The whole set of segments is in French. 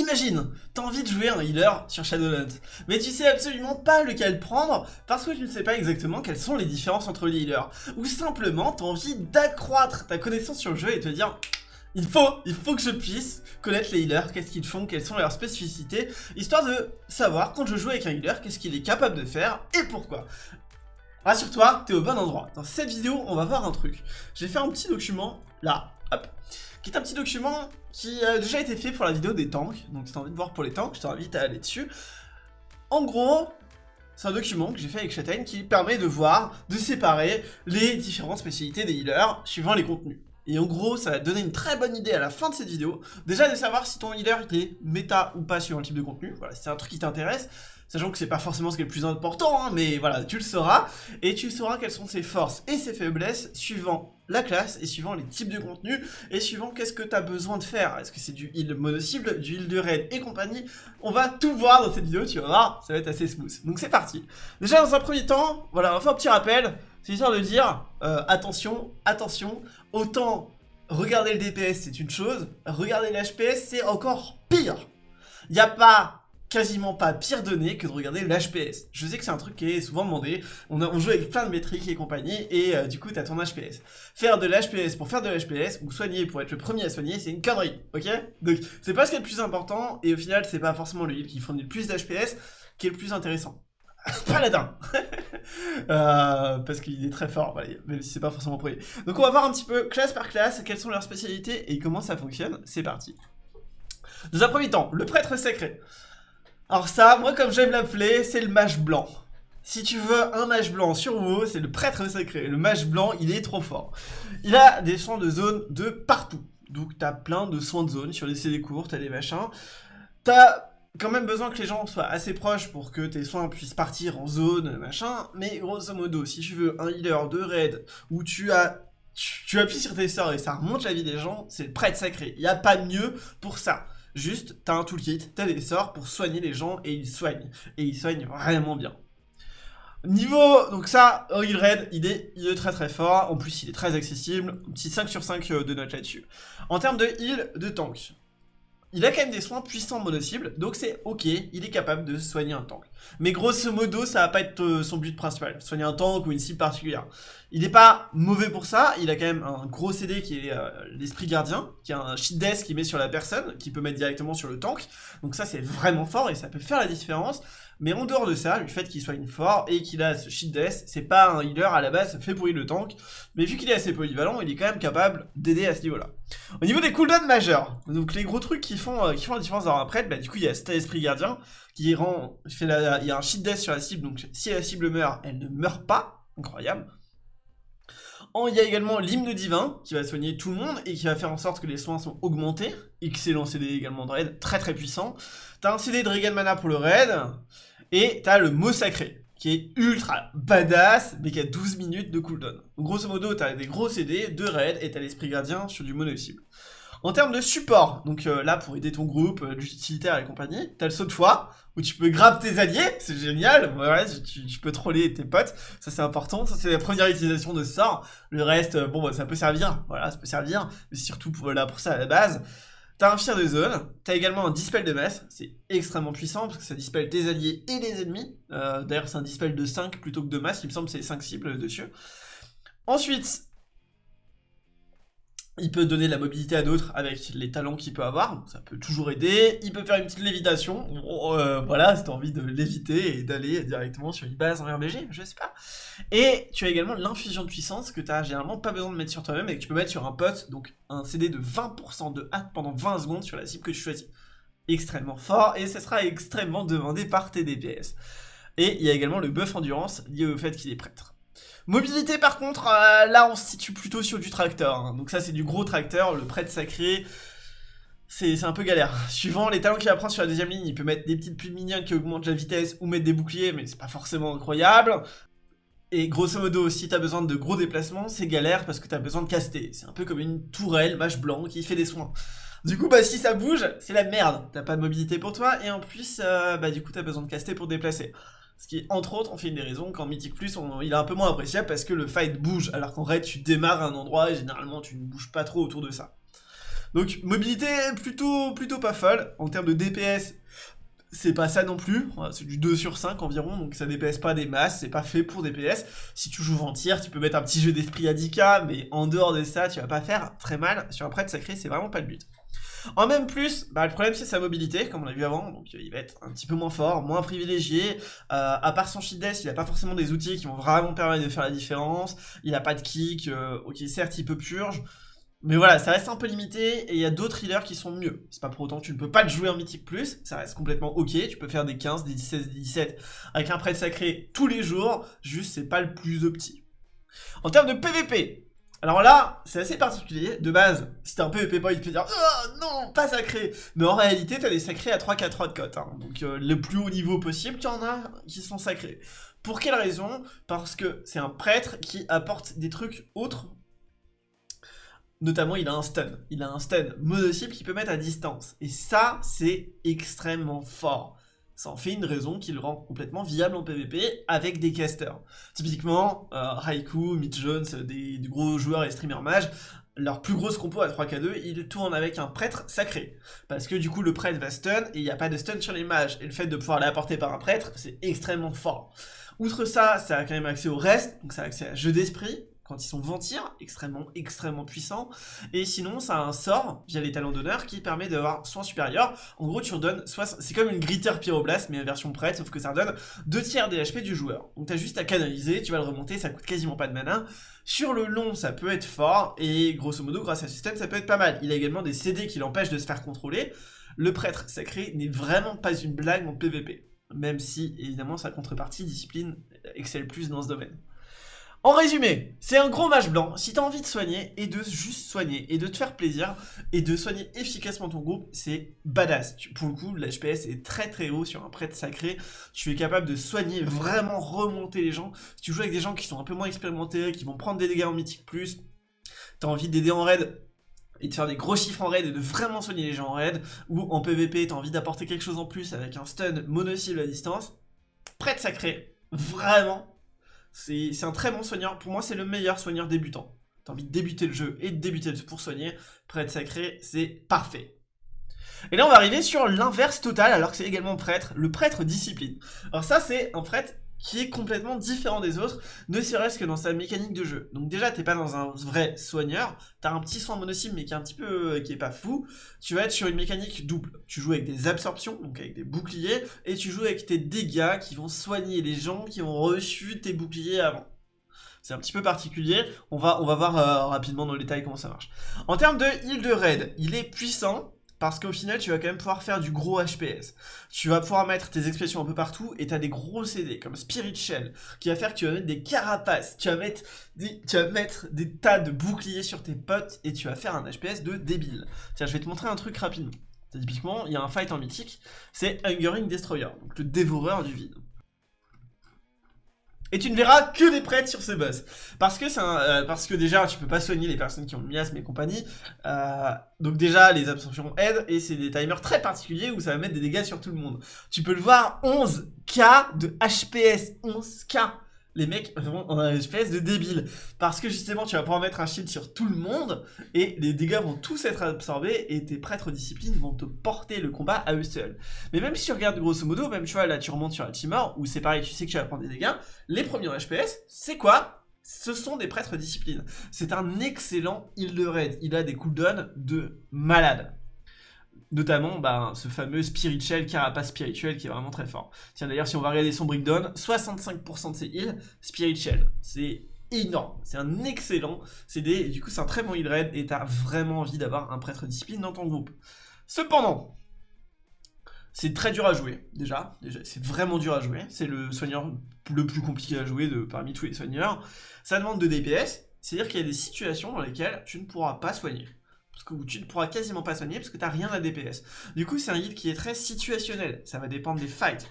Imagine, t'as envie de jouer un healer sur Shadowlands, mais tu sais absolument pas lequel prendre parce que tu ne sais pas exactement quelles sont les différences entre les healers. Ou simplement, t'as envie d'accroître ta connaissance sur le jeu et te dire il faut, il faut que je puisse connaître les healers, qu'est-ce qu'ils font, quelles sont leurs spécificités, histoire de savoir quand je joue avec un healer, qu'est-ce qu'il est capable de faire et pourquoi. Rassure-toi, t'es au bon endroit. Dans cette vidéo, on va voir un truc. J'ai fait un petit document, là, hop, qui est un petit document qui a déjà été fait pour la vidéo des tanks. Donc si t'as envie de voir pour les tanks, je t'invite à aller dessus. En gros, c'est un document que j'ai fait avec Châtaigne qui permet de voir, de séparer les différentes spécialités des healers suivant les contenus. Et en gros, ça va donner une très bonne idée à la fin de cette vidéo, déjà de savoir si ton healer est méta ou pas suivant le type de contenu, voilà, c'est un truc qui t'intéresse, sachant que c'est pas forcément ce qui est le plus important, hein, mais voilà, tu le sauras, et tu sauras quelles sont ses forces et ses faiblesses suivant la classe et suivant les types de contenus et suivant qu'est-ce que tu as besoin de faire. Est-ce que c'est du heal mono-cible, du heal de raid et compagnie? On va tout voir dans cette vidéo, tu vas voir, ça va être assez smooth. Donc c'est parti. Déjà dans un premier temps, voilà, on va faire un petit rappel, c'est histoire de dire, euh, attention, attention, autant regarder le DPS c'est une chose, regarder l'HPS c'est encore pire. Il n'y a pas quasiment pas pire donné que de regarder l'HPS. Je sais que c'est un truc qui est souvent demandé, on, joue avec plein de métriques et compagnie, et euh, du coup t'as ton HPS. Faire de l'HPS pour faire de l'HPS, ou soigner pour être le premier à soigner, c'est une connerie, ok? Donc c'est pas ce qui est le plus important, et au final c'est pas forcément le heal qui fournit le plus d'HPS qui est le plus intéressant. Paladin euh, Parce qu'il est très fort, même si c'est pas forcément lui. Donc on va voir un petit peu, classe par classe, quelles sont leurs spécialités et comment ça fonctionne, c'est parti. Dans un premier temps, le prêtre sacré. Alors ça, moi comme j'aime l'appeler, c'est le mage blanc. Si tu veux un mage blanc sur WoW, c'est le prêtre sacré. Le mage blanc, il est trop fort. Il a des soins de zone de partout. Donc t'as plein de soins de zone sur les CD courts, t'as des machins. T'as quand même besoin que les gens soient assez proches pour que tes soins puissent partir en zone, machin. Mais grosso modo, si tu veux un healer de raid où tu as tu, appuies sur tes sorts et ça remonte la vie des gens, c'est le prêtre sacré. Il n'y a pas mieux pour ça. Juste, t'as un toolkit, t'as des sorts pour soigner les gens et ils soignent. Et ils soignent vraiment bien. Niveau, donc ça, Heal Red, il est, il est très très fort, en plus il est très accessible, un petit 5 sur 5 euh, de notes là-dessus. En termes de heal, de tank, il a quand même des soins puissants mono-cible, donc c'est ok, il est capable de soigner un tank. Mais grosso modo, ça va pas être euh, son but principal, soigner un tank ou une cible particulière. Il n'est pas mauvais pour ça, il a quand même un gros CD qui est euh, l'esprit gardien, qui a un cheat death qu'il met sur la personne, qui peut mettre directement sur le tank. Donc ça c'est vraiment fort et ça peut faire la différence. Mais en dehors de ça, le fait qu'il soit une fort et qu'il a ce cheat death, c'est pas un healer à la base fait pour heal le tank. Mais vu qu'il est assez polyvalent, il est quand même capable d'aider à ce niveau-là. Au niveau des cooldowns majeurs, donc les gros trucs qui font, euh, la différence dans après, bah du coup il y a cet esprit gardien qui rend, il y a un cheat death sur la cible, donc si la cible meurt, elle ne meurt pas, incroyable. Il y a également l'hymne divin qui va soigner tout le monde et qui va faire en sorte que les soins sont augmentés. Excellent CD également de raid, très très puissant. T'as un CD de Regan Mana pour le raid. Et t'as le mot sacré qui est ultra badass mais qui a 12 minutes de cooldown. grosso modo t'as des gros CD, deux raids et t'as l'esprit gardien sur du mono cible. En termes de support, donc euh, là pour aider ton groupe, euh, l'utilitaire et compagnie, t'as le saut de foi, où tu peux grab tes alliés, c'est génial, ouais, tu, peux troller tes potes, ça c'est important, ça c'est la première utilisation de ce sort, le reste, euh, bon bah, ça peut servir, voilà, ça peut servir, mais surtout pour, là, pour ça à la base. T'as un fier de zone, t'as également un dispel de masse, c'est extrêmement puissant parce que ça dispel tes alliés et les ennemis. D'ailleurs c'est un dispel de 5 plutôt que de masse, il me semble c'est 5 cibles dessus. Ensuite, il peut donner de la mobilité à d'autres avec les talents qu'il peut avoir, ça peut toujours aider. Il peut faire une petite lévitation, euh, voilà, si t'as envie de léviter et d'aller directement sur une base en RBG, je sais pas. Et tu as également l'infusion de puissance que t'as généralement pas besoin de mettre sur toi-même et que tu peux mettre sur un pote, donc un CD de 20% de hâte pendant 20 secondes sur la cible que tu choisis. Extrêmement fort et ce sera extrêmement demandé par tes DPS. Et il y a également le buff endurance lié au fait qu'il est prêtre. Mobilité par contre, euh, là on se situe plutôt sur du tracteur. Hein. Donc ça c'est du gros tracteur, le prêtre sacré. C'est un peu galère. Suivant les talents qu'il apprend sur la deuxième ligne, il peut mettre des petites plumes minions qui augmentent la vitesse ou mettre des boucliers, mais c'est pas forcément incroyable. Et grosso modo, si t'as besoin de gros déplacements, c'est galère parce que t'as besoin de caster. C'est un peu comme une tourelle, mâche blanc, qui fait des soins. Du coup, bah si ça bouge, c'est la merde. T'as pas de mobilité pour toi, et en plus, euh, bah du coup, t'as besoin de caster pour déplacer. Ce qui, entre autres, on fait une des raisons qu'en Mythic Plus, il est un peu moins appréciable parce que le fight bouge, alors qu'en raid, tu démarres à un endroit et généralement, tu ne bouges pas trop autour de ça. Donc mobilité plutôt, plutôt pas folle. En termes de DPS, c'est pas ça non plus, c'est du 2 sur 5 environ, donc ça DPS pas des masses, c'est pas fait pour DPS. Si tu joues Ventir, tu peux mettre un petit jeu d'esprit à 10k, mais en dehors de ça, tu vas pas faire très mal. Sur un prêtre sacré, c'est vraiment pas le but. En même plus, bah, le problème c'est sa mobilité, comme on l'a vu avant, donc il va être un petit peu moins fort, moins privilégié. Euh, à part son shield death, il a pas forcément des outils qui vont vraiment permettre de faire la différence. Il a pas de kick, euh, ok certes il peut purge, mais voilà, ça reste un peu limité et il y a d'autres healers qui sont mieux. C'est pas pour autant que tu ne peux pas le jouer en mythique plus, ça reste complètement ok, tu peux faire des 15, des 16, des 17 avec un prêtre sacré tous les jours, juste c'est pas le plus opti. En termes de PVP, alors là, c'est assez particulier. De base, si t'es un PVP boy, tu peux dire Oh non, pas sacré Mais en réalité, t'as des sacrés à 3-4 de cote. Donc euh, le plus haut niveau possible, tu en as qui sont sacrés. Pour quelle raison? Parce que c'est un prêtre qui apporte des trucs autres Notamment, il a un stun. Il a un stun mono-cible qu'il peut mettre à distance. Et ça, c'est extrêmement fort. Ça en fait une raison qui le rend complètement viable en PvP avec des casters. Typiquement, euh, Raikou, Mitch Jones, des, gros joueurs et streamers mages, leur plus grosse compo à 3k2, ils tournent avec un prêtre sacré. Parce que du coup, le prêtre va stun et il n'y a pas de stun sur les mages. Et le fait de pouvoir l'apporter par un prêtre, c'est extrêmement fort. Outre ça, ça a quand même accès au reste, donc ça a accès à jeu d'esprit, quand ils sont ventir, extrêmement, extrêmement puissants. Et sinon, ça a un sort, via les talents d'honneur, qui permet d'avoir soin supérieur. En gros, tu redonnes, c'est comme une gritter pyroblast, mais version prête, sauf que ça redonne 2 tiers des HP du joueur. Donc t'as juste à canaliser, tu vas le remonter, ça coûte quasiment pas de mana. Sur le long, ça peut être fort, et grosso modo, grâce à ce système, ça peut être pas mal. Il a également des CD qui l'empêchent de se faire contrôler. Le prêtre sacré n'est vraiment pas une blague en PvP. Même si, évidemment, sa contrepartie, discipline, excelle plus dans ce domaine. En résumé, c'est un gros match blanc. Si t'as envie de soigner et de juste soigner et de te faire plaisir et de soigner efficacement ton groupe, c'est badass. Pour le coup, l'HPS est très très haut sur un prêtre sacré. Tu es capable de soigner, vraiment remonter les gens. Si tu joues avec des gens qui sont un peu moins expérimentés, qui vont prendre des dégâts en mythique plus, t'as envie d'aider en raid et de faire des gros chiffres en raid et de vraiment soigner les gens en raid, ou en PvP, t'as envie d'apporter quelque chose en plus avec un stun mono-cible à distance, prêtre sacré, vraiment, c'est un très bon soigneur. Pour moi, c'est le meilleur soigneur débutant. T'as envie de débuter le jeu et de débuter pour soigner. Prêtre sacré, c'est parfait. Et là, on va arriver sur l'inverse total, alors que c'est également prêtre, le prêtre discipline. Alors ça, c'est un prêtre qui est complètement différent des autres, ne serait-ce que dans sa mécanique de jeu. Donc déjà, t'es pas dans un vrai soigneur, t'as un petit soin mono-cible, mais qui est un petit peu, euh, qui est pas fou. Tu vas être sur une mécanique double. Tu joues avec des absorptions, donc avec des boucliers, et tu joues avec tes dégâts qui vont soigner les gens qui ont reçu tes boucliers avant. C'est un petit peu particulier, on va, on va voir euh, rapidement dans le détail comment ça marche. En termes de heal de raid, il est puissant, parce qu'au final, tu vas quand même pouvoir faire du gros HPS. Tu vas pouvoir mettre tes expressions un peu partout et tu as des gros CD comme Spirit Shell qui va faire que tu vas mettre des carapaces, tu vas mettre des, tu vas mettre des tas de boucliers sur tes potes et tu vas faire un HPS de débile. Tiens, je vais te montrer un truc rapidement. Typiquement, il y a un fight en mythique, c'est Hungering Destroyer, donc le dévoreur du vide. Et tu ne verras que des prêtres sur ce boss. Parce que, euh, parce que déjà, tu peux pas soigner les personnes qui ont le miasme et compagnie. Euh, donc déjà, les absorptions aident. Et c'est des timers très particuliers où ça va mettre des dégâts sur tout le monde. Tu peux le voir, 11k de HPS. 11k les mecs vraiment ont un espèce de débile. Parce que justement, tu vas pouvoir mettre un shield sur tout le monde, et les dégâts vont tous être absorbés, et tes prêtres disciplines vont te porter le combat à eux seuls. Mais même si tu regardes grosso modo, même tu vois, là tu remontes sur la Timor, où c'est pareil, tu sais que tu vas prendre des dégâts, les premiers HPS, c'est quoi? Ce sont des prêtres disciplines. C'est un excellent heal de raid. Il a des cooldowns de malade. Notamment bah, ce fameux Spirituel, Carapace Spirituel qui est vraiment très fort. Tiens d'ailleurs si on va regarder son breakdown, 65% de ses heals, Spirituel. C'est énorme, c'est un excellent CD, du coup c'est un très bon heal raid, et t'as vraiment envie d'avoir un prêtre discipline dans ton groupe. Cependant, c'est très dur à jouer, déjà, déjà c'est vraiment dur à jouer, c'est le soigneur le plus compliqué à jouer de, parmi tous les soigneurs. Ça demande de DPS, c'est-à-dire qu'il y a des situations dans lesquelles tu ne pourras pas soigner que tu ne pourras quasiment pas soigner parce que tu n'as rien à DPS. Du coup, c'est un heal qui est très situationnel. Ça va dépendre des fights.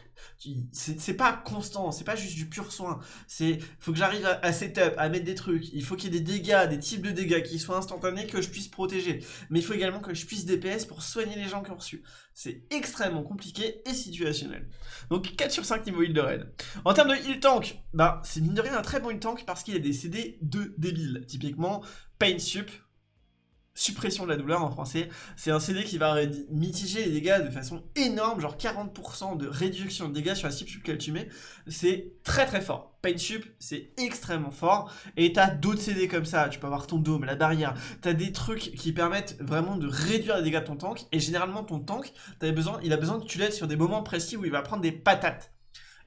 C'est pas constant, c'est pas juste du pur soin. C'est faut que j'arrive à, setup, à mettre des trucs. Il faut qu'il y ait des dégâts, des types de dégâts qui soient instantanés, que je puisse protéger. Mais il faut également que je puisse DPS pour soigner les gens qui ont reçu. C'est extrêmement compliqué et situationnel. Donc 4 sur 5 niveau heal de raid. En termes de heal tank, bah c'est mine de rien un très bon heal tank parce qu'il a des CD de débiles. Typiquement, Pain Sup, suppression de la douleur en français. C'est un CD qui va mitiger les dégâts de façon énorme, genre 40% de réduction de dégâts sur la cible sur laquelle tu mets. C'est très très fort. Pain Sup, c'est extrêmement fort. Et t'as d'autres CD comme ça, tu peux avoir ton dôme, la barrière. T'as des trucs qui permettent vraiment de réduire les dégâts de ton tank. Et généralement, ton tank, il a besoin que tu l'aides sur des moments précis où il va prendre des patates.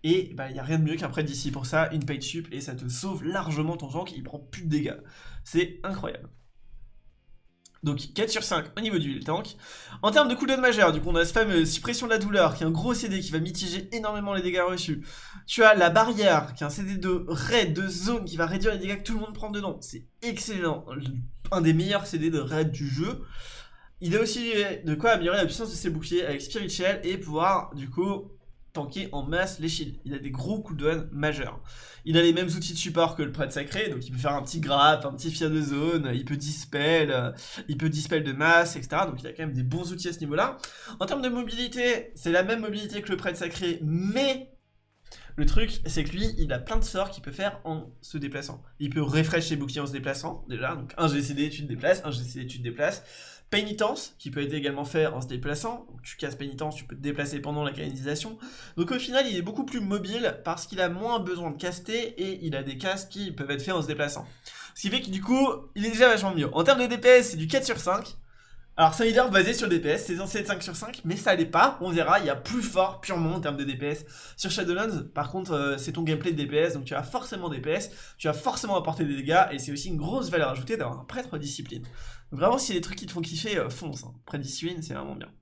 Et bah, il n'y a rien de mieux qu'un prêt d'ici pour ça, une sup, et ça te sauve largement ton tank, il prend plus de dégâts. C'est incroyable. Donc 4 sur 5 au niveau du tank. En termes de cooldown majeur, du coup on a ce fameux suppression de la douleur qui est un gros CD qui va mitiger énormément les dégâts reçus. Tu as la barrière qui est un CD de raid, de zone qui va réduire les dégâts que tout le monde prend dedans. C'est excellent, un des meilleurs CD de raid du jeu. Il a aussi de quoi améliorer la puissance de ses boucliers avec Spirit Shell et pouvoir du coup tanker en masse les shields. Il a des gros cooldowns majeurs. Il a les mêmes outils de support que le prêtre sacré, donc il peut faire un petit grappe, un petit fier de zone, il peut dispel, euh, il peut dispel de masse, etc. Donc il a quand même des bons outils à ce niveau-là. En termes de mobilité, c'est la même mobilité que le prêtre sacré, mais le truc, c'est que lui, il a plein de sorts qu'il peut faire en se déplaçant. Il peut refresh ses boucliers en se déplaçant, déjà, donc un GCD, tu te déplaces, un GCD, tu te déplaces. Pénitence, qui peut être également fait en se déplaçant. Tu casses pénitence, tu peux te déplacer pendant la canalisation. Donc au final, il est beaucoup plus mobile parce qu'il a moins besoin de caster et il a des castes qui peuvent être faits en se déplaçant. Ce qui fait que du coup, il est déjà vachement mieux. En termes de DPS, c'est du 4 sur 5. Alors c'est un leader basé sur DPS, c'est censé être 5 sur 5, mais ça l'est pas, on verra, il y a plus fort purement en termes de DPS sur Shadowlands, par contre euh, c'est ton gameplay de DPS, donc tu as forcément DPS, tu vas forcément apporter des dégâts, et c'est aussi une grosse valeur ajoutée d'avoir un prêtre discipline. Vraiment si des trucs qui te font kiffer, euh, fonce, hein. discipline c'est vraiment bien.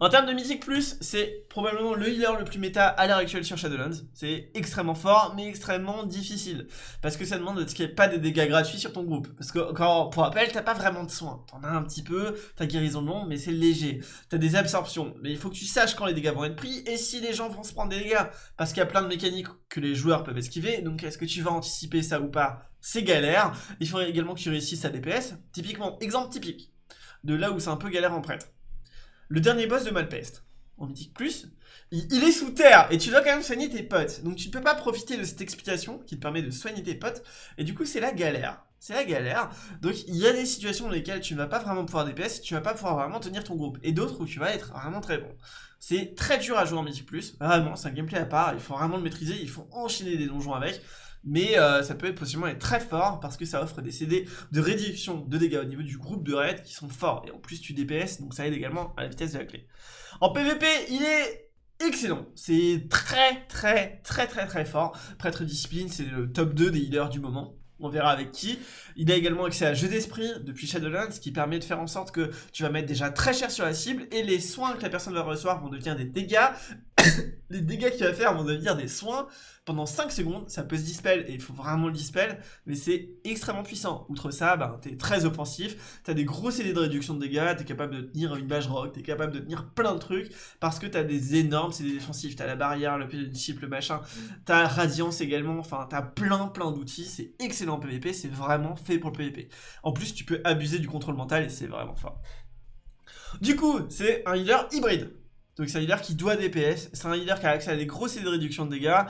En termes de Mythic Plus, c'est probablement le healer le plus méta à l'heure actuelle sur Shadowlands. C'est extrêmement fort, mais extrêmement difficile. Parce que ça demande qu'il n'y pas des dégâts gratuits sur ton groupe. Parce que, encore, pour rappel, t'as pas vraiment de soins. T'en as un petit peu, t'as guérison de long, mais c'est léger. T'as des absorptions, mais il faut que tu saches quand les dégâts vont être pris et si les gens vont se prendre des dégâts. Parce qu'il y a plein de mécaniques que les joueurs peuvent esquiver, donc est-ce que tu vas anticiper ça ou pas? C'est galère. Il faudrait également que tu réussisses à DPS. Typiquement, exemple typique de là où c'est un peu galère en prêtre. Le dernier boss de Malpeste, en Mythique Plus, il, est sous terre et tu dois quand même soigner tes potes. Donc tu ne peux pas profiter de cette explication qui te permet de soigner tes potes. Et du coup, c'est la galère. C'est la galère. Donc il y a des situations dans lesquelles tu ne vas pas vraiment pouvoir DPS, tu vas pas pouvoir vraiment tenir ton groupe. Et d'autres où tu vas être vraiment très bon. C'est très dur à jouer en Mythique Plus. Vraiment, c'est un gameplay à part. Il faut vraiment le maîtriser. Il faut enchaîner des donjons avec mais euh, ça peut être possiblement être très fort parce que ça offre des CD de réduction de dégâts au niveau du groupe de raid qui sont forts. Et en plus, tu DPS, donc ça aide également à la vitesse de la clé. En PvP, il est excellent. C'est très, très, très, très, très fort. Prêtre Discipline, c'est le top 2 des healers du moment on verra avec qui. Il a également accès à jeu d'esprit depuis Shadowlands, ce qui permet de faire en sorte que tu vas mettre déjà très cher sur la cible, et les soins que la personne va recevoir vont devenir des dégâts. les dégâts qu'il va faire vont devenir des soins pendant 5 secondes, ça peut se dispel, et il faut vraiment le dispel, mais c'est extrêmement puissant. Outre ça, ben, t'es très offensif, t'as des gros CD de réduction de dégâts, t'es capable de tenir une bâche rock, t'es capable de tenir plein de trucs, parce que t'as des énormes CD défensifs, t'as la barrière, le chip, le machin, t'as radiance également, enfin t'as plein plein d'outils, c'est excellent en PvP, c'est vraiment fait pour le PvP. En plus, tu peux abuser du contrôle mental, et c'est vraiment fort. Du coup, c'est un healer hybride. Donc c'est un healer qui doit DPS, c'est un healer qui a accès à des gros CD de réduction de dégâts,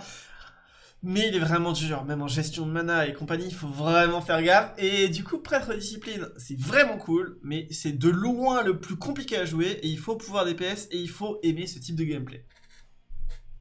mais il est vraiment dur, même en gestion de mana et compagnie, il faut vraiment faire gaffe. Et du coup, Prêtre Discipline, c'est vraiment cool, mais c'est de loin le plus compliqué à jouer, et il faut pouvoir DPS, et il faut aimer ce type de gameplay.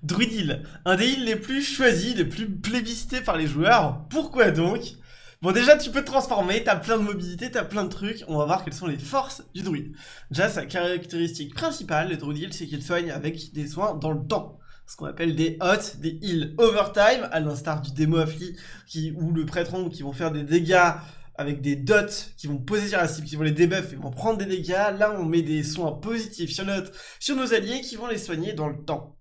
Druid un des heals les plus choisis, les plus plébiscités par les joueurs. Pourquoi donc? Bon déjà tu peux te transformer, t'as plein de mobilité, t'as plein de trucs, on va voir quelles sont les forces du druide. Déjà sa caractéristique principale, le druid c'est qu'il soigne avec des soins dans le temps ce qu'on appelle des hots, des heals overtime, à l'instar du démo affli, qui, ou le prêtron, qui vont faire des dégâts avec des dots qui vont poser sur la cible, qui vont les debuff et vont prendre des dégâts. Là, on met des soins positifs sur, notre, sur nos alliés qui vont les soigner dans le temps.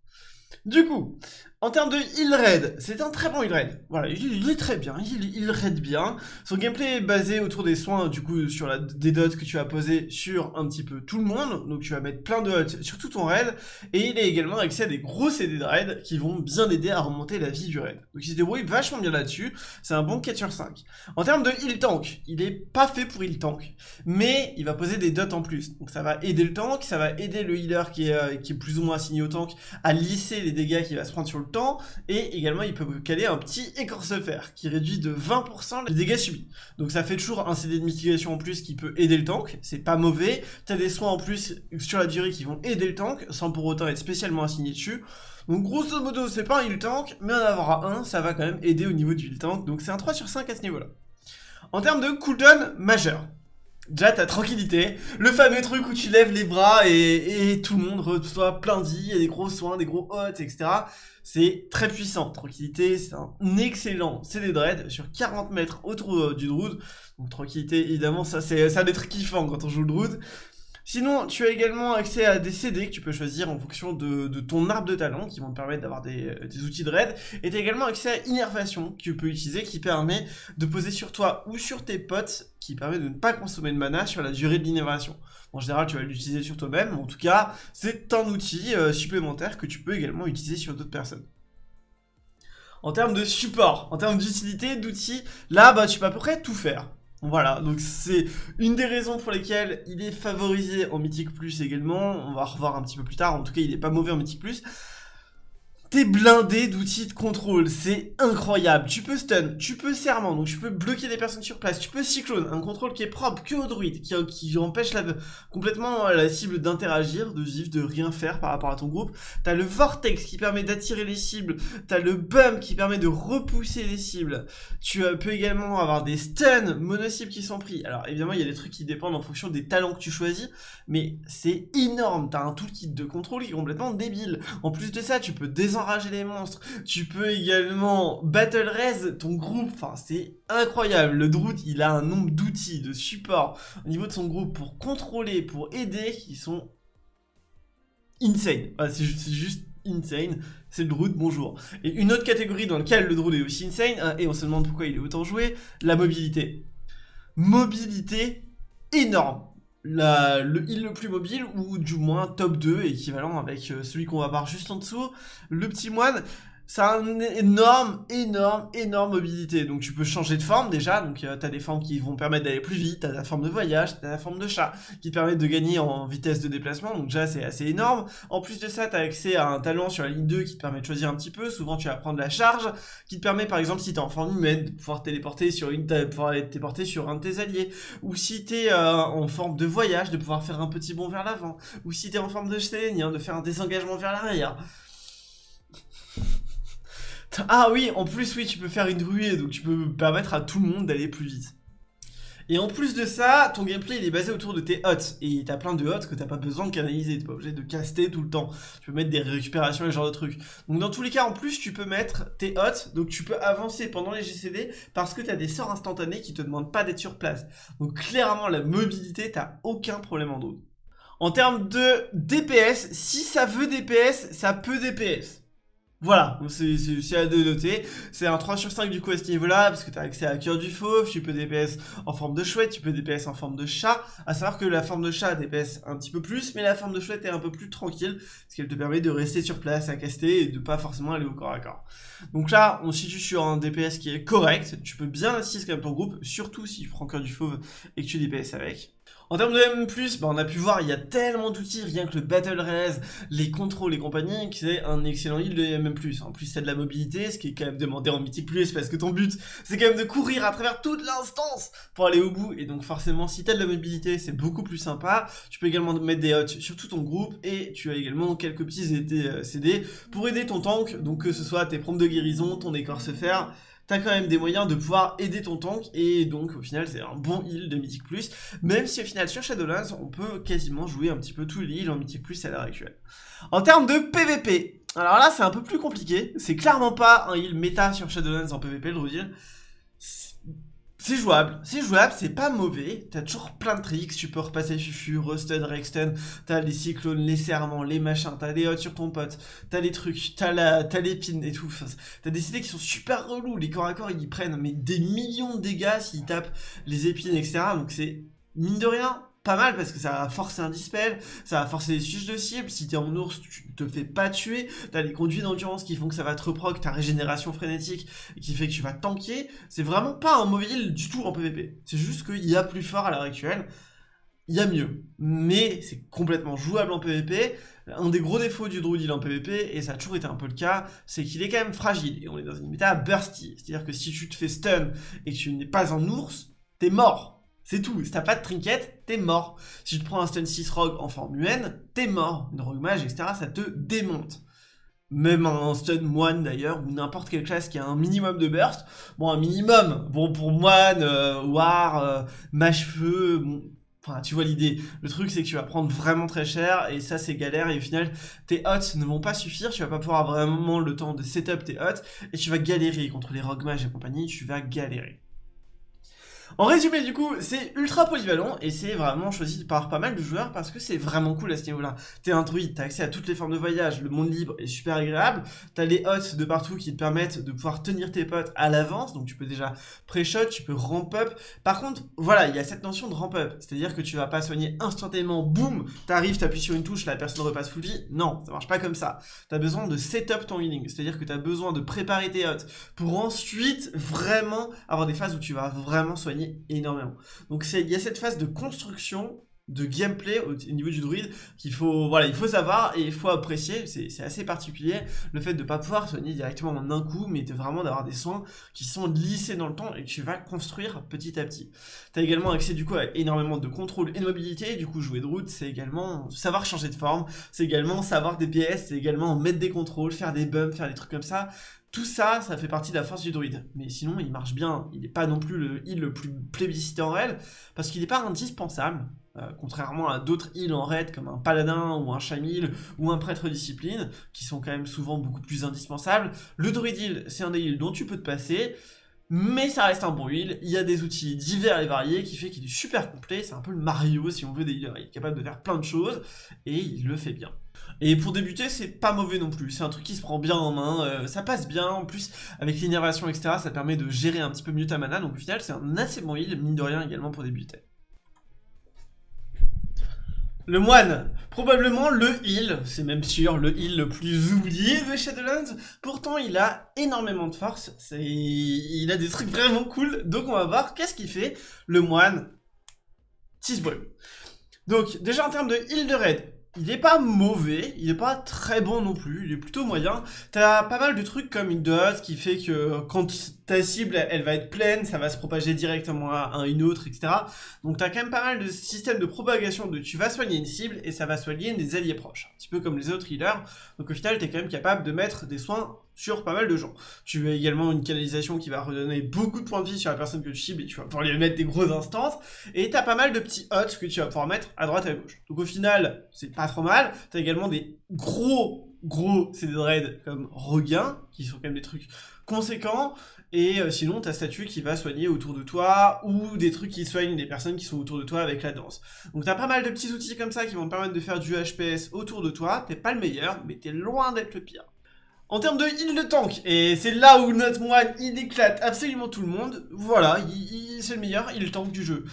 Du coup, en termes de heal raid, c'est un très bon heal raid. Voilà, il, est très bien, il, raid bien. Son gameplay est basé autour des soins, du coup, sur des dots que tu vas poser sur un petit peu tout le monde. Donc tu vas mettre plein de dots sur tout ton raid. Et il a également accès à des gros CD de raid qui vont bien aider à remonter la vie du raid. Donc il se débrouille vachement bien là-dessus. C'est un bon 4 sur 5. En termes de heal tank, il est pas fait pour heal tank. Mais il va poser des dots en plus. Donc ça va aider le tank, ça va aider le healer qui est, euh, qui est plus ou moins assigné au tank à lisser les dégâts qu'il va se prendre sur le et également il peut caler un petit écorce-fer, qui réduit de 20% les dégâts subis. Donc ça fait toujours un CD de mitigation en plus qui peut aider le tank, c'est pas mauvais, t'as des soins en plus sur la durée qui vont aider le tank, sans pour autant être spécialement assigné dessus, donc grosso modo, c'est pas un heal tank, mais en avoir un, ça va quand même aider au niveau du heal tank, donc c'est un 3 sur 5 à ce niveau-là. En termes de cooldown majeur, Déjà, ta tranquillité, le fameux truc où tu lèves les bras et, tout le monde reçoit plein de vie, et des gros soins, des gros hots, etc. C'est très puissant. Tranquillité, c'est un excellent CD Dread sur 40 mètres autour euh, du Druid. Donc tranquillité, évidemment, ça c'est ça d'être kiffant quand on joue le Druid. Sinon, tu as également accès à des CD que tu peux choisir en fonction de, ton arbre de talent qui vont te permettre d'avoir des, outils de raid. Et tu as également accès à Innervation que tu peux utiliser qui permet de poser sur toi ou sur tes potes qui permet de ne pas consommer de mana sur la durée de l'innervation. En général, tu vas l'utiliser sur toi-même, en tout cas, c'est un outil euh, supplémentaire que tu peux également utiliser sur d'autres personnes. En termes de support, en termes d'utilité, d'outils, là, bah, tu peux à peu près tout faire. Voilà, donc c'est une des raisons pour lesquelles il est favorisé en Mythique Plus également, on va revoir un petit peu plus tard, en tout cas il est pas mauvais en Mythique Plus, T'es blindé d'outils de contrôle, c'est incroyable. Tu peux stun, tu peux serment, donc tu peux bloquer des personnes sur place, tu peux cyclone, un contrôle qui est propre que au druide, qui, empêche complètement la cible d'interagir, de vivre, de rien faire par rapport à ton groupe. T'as le vortex qui permet d'attirer les cibles, t'as le bump qui permet de repousser les cibles. Tu euh, peux également avoir des stuns mono-cibles qui sont pris. Alors évidemment, il y a des trucs qui dépendent en fonction des talents que tu choisis, mais c'est énorme. T'as un toolkit de contrôle qui est complètement débile. En plus de ça, tu peux désenrager enrager les monstres. Tu peux également battle raise ton groupe. Enfin, c'est incroyable. Le Droot, il a un nombre d'outils, de support au niveau de son groupe pour contrôler, pour aider, qui sont insane. c'est juste insane, c'est le Druid, bonjour. Et une autre catégorie dans laquelle le Druid est aussi insane, hein, et on se demande pourquoi il est autant joué, la mobilité. Mobilité énorme le heal le plus mobile, ou du moins top 2, équivalent avec euh, celui qu'on va voir juste en dessous, le petit moine, ça a une énorme, énorme, énorme mobilité. Donc tu peux changer de forme déjà, donc euh, tu as des formes qui vont permettre d'aller plus vite, tu as la forme de voyage, tu as la forme de chat, qui te permettent de gagner en vitesse de déplacement, donc déjà c'est assez énorme. En plus de ça, tu as accès à un talent sur la ligne 2 qui te permet de choisir un petit peu, souvent tu vas prendre la charge, qui te permet par exemple si tu es en forme humaine, de pouvoir téléporter sur une pouvoir téléporter sur un de tes alliés, ou si tu es euh, en forme de voyage, de pouvoir faire un petit bond vers l'avant, ou si tu es en forme de sélénien, de faire un désengagement vers l'arrière. Ah oui, en plus, oui, tu peux faire une ruée, donc tu peux permettre à tout le monde d'aller plus vite. Et en plus de ça, ton gameplay il est basé autour de tes hots. Et t'as plein de hots que t'as pas besoin de canaliser. T'es pas obligé de caster tout le temps. Tu peux mettre des récupérations et ce genre de trucs. Donc dans tous les cas, en plus, tu peux mettre tes hots. Donc tu peux avancer pendant les GCD parce que t'as des sorts instantanés qui te demandent pas d'être sur place. Donc clairement, la mobilité, t'as aucun problème en dos. En termes de DPS, si ça veut DPS, ça peut DPS. Voilà, c'est à de noter. C'est un 3 sur 5 du coup à ce niveau-là, parce que tu accès à cœur du fauve, tu peux DPS en forme de chouette, tu peux DPS en forme de chat. À savoir que la forme de chat DPS un petit peu plus, mais la forme de chouette est un peu plus tranquille, parce qu'elle te permet de rester sur place à caster et de pas forcément aller au corps à corps. Donc là, on se situe sur un DPS qui est correct, tu peux bien assister quand même ton groupe, surtout si tu prends cœur du fauve et que tu DPS avec. En termes de M+, bah on a pu voir, il y a tellement d'outils, rien que le Battle Res, les contrôles et compagnie, qui c'est un excellent heal de M+. En plus, c'est de la mobilité, ce qui est quand même demandé en Mythic+, parce que ton but, c'est quand même de courir à travers toute l'instance pour aller au bout. Et donc forcément, si t'as de la mobilité, c'est beaucoup plus sympa. Tu peux également mettre des hots sur tout ton groupe, et tu as également quelques petits CD euh, pour aider ton tank, donc que ce soit tes prompts de guérison, ton écorce fer, t'as quand même des moyens de pouvoir aider ton tank, et donc au final c'est un bon heal de Mythic Plus, même si au final sur Shadowlands on peut quasiment jouer un petit peu tous les heals en Mythic Plus à l'heure actuelle. En termes de PVP, alors là c'est un peu plus compliqué, c'est clairement pas un heal méta sur Shadowlands en PVP le Rudil, c'est jouable, c'est jouable, c'est pas mauvais, t'as toujours plein de tricks, tu peux repasser Fufu, Rustun, Rexton, t'as les cyclones, les serments, les machins, t'as des hots sur ton pote, t'as les trucs, t'as l'épine et tout, t'as des idées qui sont super relous, les corps à corps ils prennent mais des millions de dégâts s'ils tapent les épines etc, donc c'est mine de rien pas mal parce que ça va forcer un dispel, ça va forcer les suges de cible, si t'es en ours, tu te fais pas tuer, t'as les conduits d'endurance qui font que ça va te reproc ta régénération frénétique qui fait que tu vas tanker, c'est vraiment pas un heal du tout en PvP, c'est juste qu'il y a plus fort à l'heure actuelle. il y a mieux, mais c'est complètement jouable en PvP. Un des gros défauts du Druid en PvP, et ça a toujours été un peu le cas, c'est qu'il est quand même fragile, et on est dans une méta bursty. C'est-à-dire que si tu te fais stun et que tu n'es pas un ours, t'es mort. C'est tout, si t'as pas de trinket, t'es mort. Si tu prends un stun 6 rogue en forme UN, t'es mort. Une rogue mage, etc., ça te démonte. Même un stun moine d'ailleurs, ou n'importe quelle classe qui a un minimum de burst. Bon, un minimum, bon pour moine, euh, war, euh, mage feu, Enfin, tu vois l'idée. Le truc, c'est que tu vas prendre vraiment très cher, et ça, c'est galère, et au final, tes hots ne vont pas suffire, tu vas pas pouvoir vraiment le temps de setup tes hots, et tu vas galérer contre les rogue mages et compagnie, tu vas galérer. En résumé, du coup, c'est ultra polyvalent et c'est vraiment choisi par pas mal de joueurs parce que c'est vraiment cool à ce niveau-là. T'es un druide, t'as accès à toutes les formes de voyage, le monde libre est super agréable, t'as les hots de partout qui te permettent de pouvoir tenir tes potes à l'avance, donc tu peux déjà pré-shot, tu peux ramp up. Par contre, voilà, il y a cette notion de ramp up, c'est-à-dire que tu vas pas soigner instantanément, boum, t'arrives, t'appuies sur une touche, la personne repasse full vie. Non, ça marche pas comme ça. T'as besoin de setup ton healing, c'est-à-dire que t'as besoin de préparer tes hots pour ensuite vraiment avoir des phases où tu vas vraiment soigner énormément. Donc il y a cette phase de construction de gameplay au, niveau du druide qu'il faut voilà il faut savoir et il faut apprécier c'est assez particulier le fait de pas pouvoir soigner directement en un coup mais de vraiment d'avoir des soins qui sont lissés dans le temps et que tu vas construire petit à petit tu as également accès du coup à énormément de contrôle et de mobilité du coup jouer druide c'est également savoir changer de forme c'est également savoir DPS c'est également mettre des contrôles faire des bumps faire des trucs comme ça tout ça, ça fait partie de la force du druide. Mais sinon, il marche bien. Il n'est pas non plus le heal le plus plébiscité en raid, parce qu'il n'est pas indispensable. Euh, contrairement à d'autres heals en raid comme un paladin ou un chamil ou un prêtre discipline, qui sont quand même souvent beaucoup plus indispensables. Le druid heal, c'est un des heals dont tu peux te passer, mais ça reste un bon heal, il y a des outils divers et variés qui fait qu'il est super complet, c'est un peu le Mario si on veut des healers, il est capable de faire plein de choses, et il le fait bien. Et pour débuter, c'est pas mauvais non plus, c'est un truc qui se prend bien en main, euh, ça passe bien, en plus avec l'innervation etc, ça permet de gérer un petit peu mieux ta mana, donc au final c'est un assez bon heal, mine de rien également pour débuter. Le moine, probablement le heal, c'est même sûr le heal le plus oublié de Shadowlands, pourtant il a énormément de force, il a des trucs vraiment cool, donc on va voir qu'est-ce qu'il fait, le moine, Tisball. Donc déjà en termes de heal de raid, il est pas mauvais, il est pas très bon non plus, il est plutôt moyen. T'as pas mal de trucs comme une dose qui fait que quand ta cible, elle va être pleine, ça va se propager directement à une autre, etc. Donc t'as quand même pas mal de systèmes de propagation de tu vas soigner une cible et ça va soigner des alliés proches. Un petit peu comme les autres healers. Donc au final, t'es quand même capable de mettre des soins sur pas mal de gens. Tu as également une canalisation qui va redonner beaucoup de points de vie sur la personne que tu cibles et tu vas pouvoir lui mettre des gros instants. Et t'as pas mal de petits hots que tu vas pouvoir mettre à droite et à gauche. Donc au final, c'est pas trop mal. T'as également des gros, gros CD de raid comme regain, qui sont quand même des trucs conséquents. Et euh, sinon, ta statue qui va soigner autour de toi, ou des trucs qui soignent des personnes qui sont autour de toi avec la danse. Donc t'as pas mal de petits outils comme ça qui vont te permettre de faire du HPS autour de toi. T'es pas le meilleur, mais t'es loin d'être le pire. En termes de heal de tank, et c'est là où notre moine il éclate absolument tout le monde, voilà, c'est le meilleur il tank du jeu.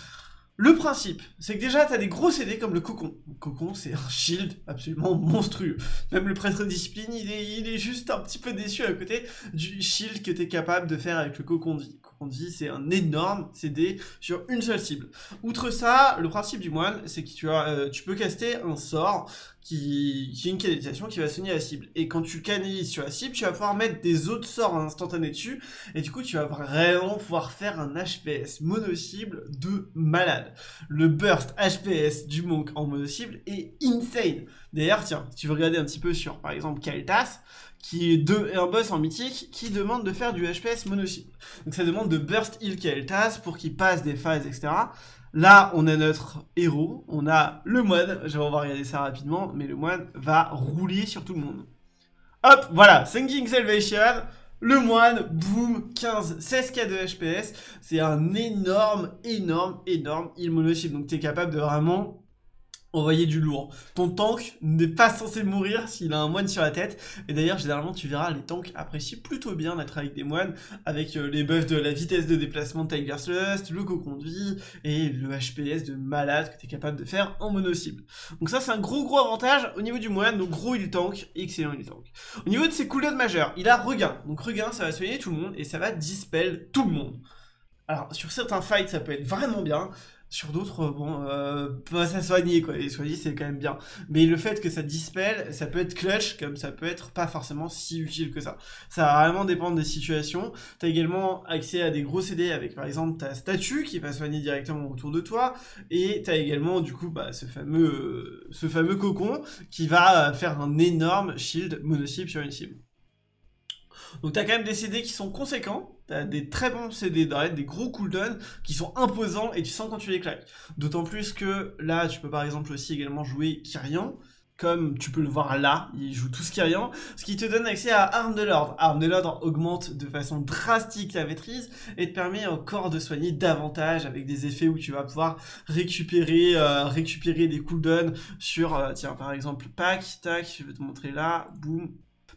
Le principe, c'est que déjà, t'as des gros CD comme le cocon. Le cocon, c'est un shield absolument monstrueux. Même le prêtre discipline, il est, il est juste un petit peu déçu à côté du shield que t'es capable de faire avec le cocon de vie. Cocon de vie, c'est un énorme CD sur une seule cible. Outre ça, le principe du moine, c'est que tu, as, euh, tu peux caster un sort qui, qui, est une canalisation qui va soigner la cible. Et quand tu canalises sur la cible, tu vas pouvoir mettre des autres sorts instantanés dessus, et du coup tu vas vraiment pouvoir faire un HPS mono-cible de malade. Le burst HPS du monk en mono-cible est insane. D'ailleurs, tiens, si tu veux regarder un petit peu sur, par exemple, Kael'thas, qui est deux, un boss en mythique, qui demande de faire du HPS mono-cible. Donc ça demande de burst heal Kael'thas pour qu'il passe des phases, etc. Là, on a notre héros, on a le moine, je vais regarder ça rapidement, mais le moine va rouler sur tout le monde. Hop, voilà, Thinking Salvation, le moine, boum, 15, 16k de HPS, c'est un énorme, énorme, énorme il monocycle, donc tu es capable de vraiment envoyer du lourd. Ton tank n'est pas censé mourir s'il a un moine sur la tête. Et d'ailleurs, généralement, tu verras, les tanks apprécient plutôt bien d'être avec des moines, avec euh, les buffs de la vitesse de déplacement de Tiger's Lust, le cocon de vie, et le HPS de malade que tu es capable de faire en mono-cible. Donc ça, c'est un gros gros avantage au niveau du moine, donc gros il tank, excellent il tank. Au niveau de ses cooldowns majeurs, il a regain. Donc regain, ça va soigner tout le monde, et ça va dispel tout le monde. Alors, sur certains fights, ça peut être vraiment bien, Sur d'autres, bon, euh, pas ça soigner quoi, et soigner c'est quand même bien. Mais le fait que ça dispel, ça peut être clutch, comme ça peut être pas forcément si utile que ça. Ça va vraiment dépendre des situations. T'as également accès à des gros CD avec par exemple ta statue qui va soigner directement autour de toi, et t'as également du coup bah, ce, fameux, ce fameux cocon qui va faire un énorme shield mono-cible sur une cible. Donc t'as quand même des CD qui sont conséquents, t'as des très bons CD des gros cooldowns qui sont imposants et tu sens quand tu les claques. D'autant plus que là, tu peux par exemple aussi également jouer Kyrian, comme tu peux le voir là, il joue tout ce Kyrian, ce qui te donne accès à Arme de l'Ordre. Arme de l'Ordre augmente de façon drastique ta maîtrise et te permet encore de soigner davantage avec des effets où tu vas pouvoir récupérer, euh, récupérer des cooldowns sur, euh, tiens par exemple, pack, tac, je vais te montrer là, boum,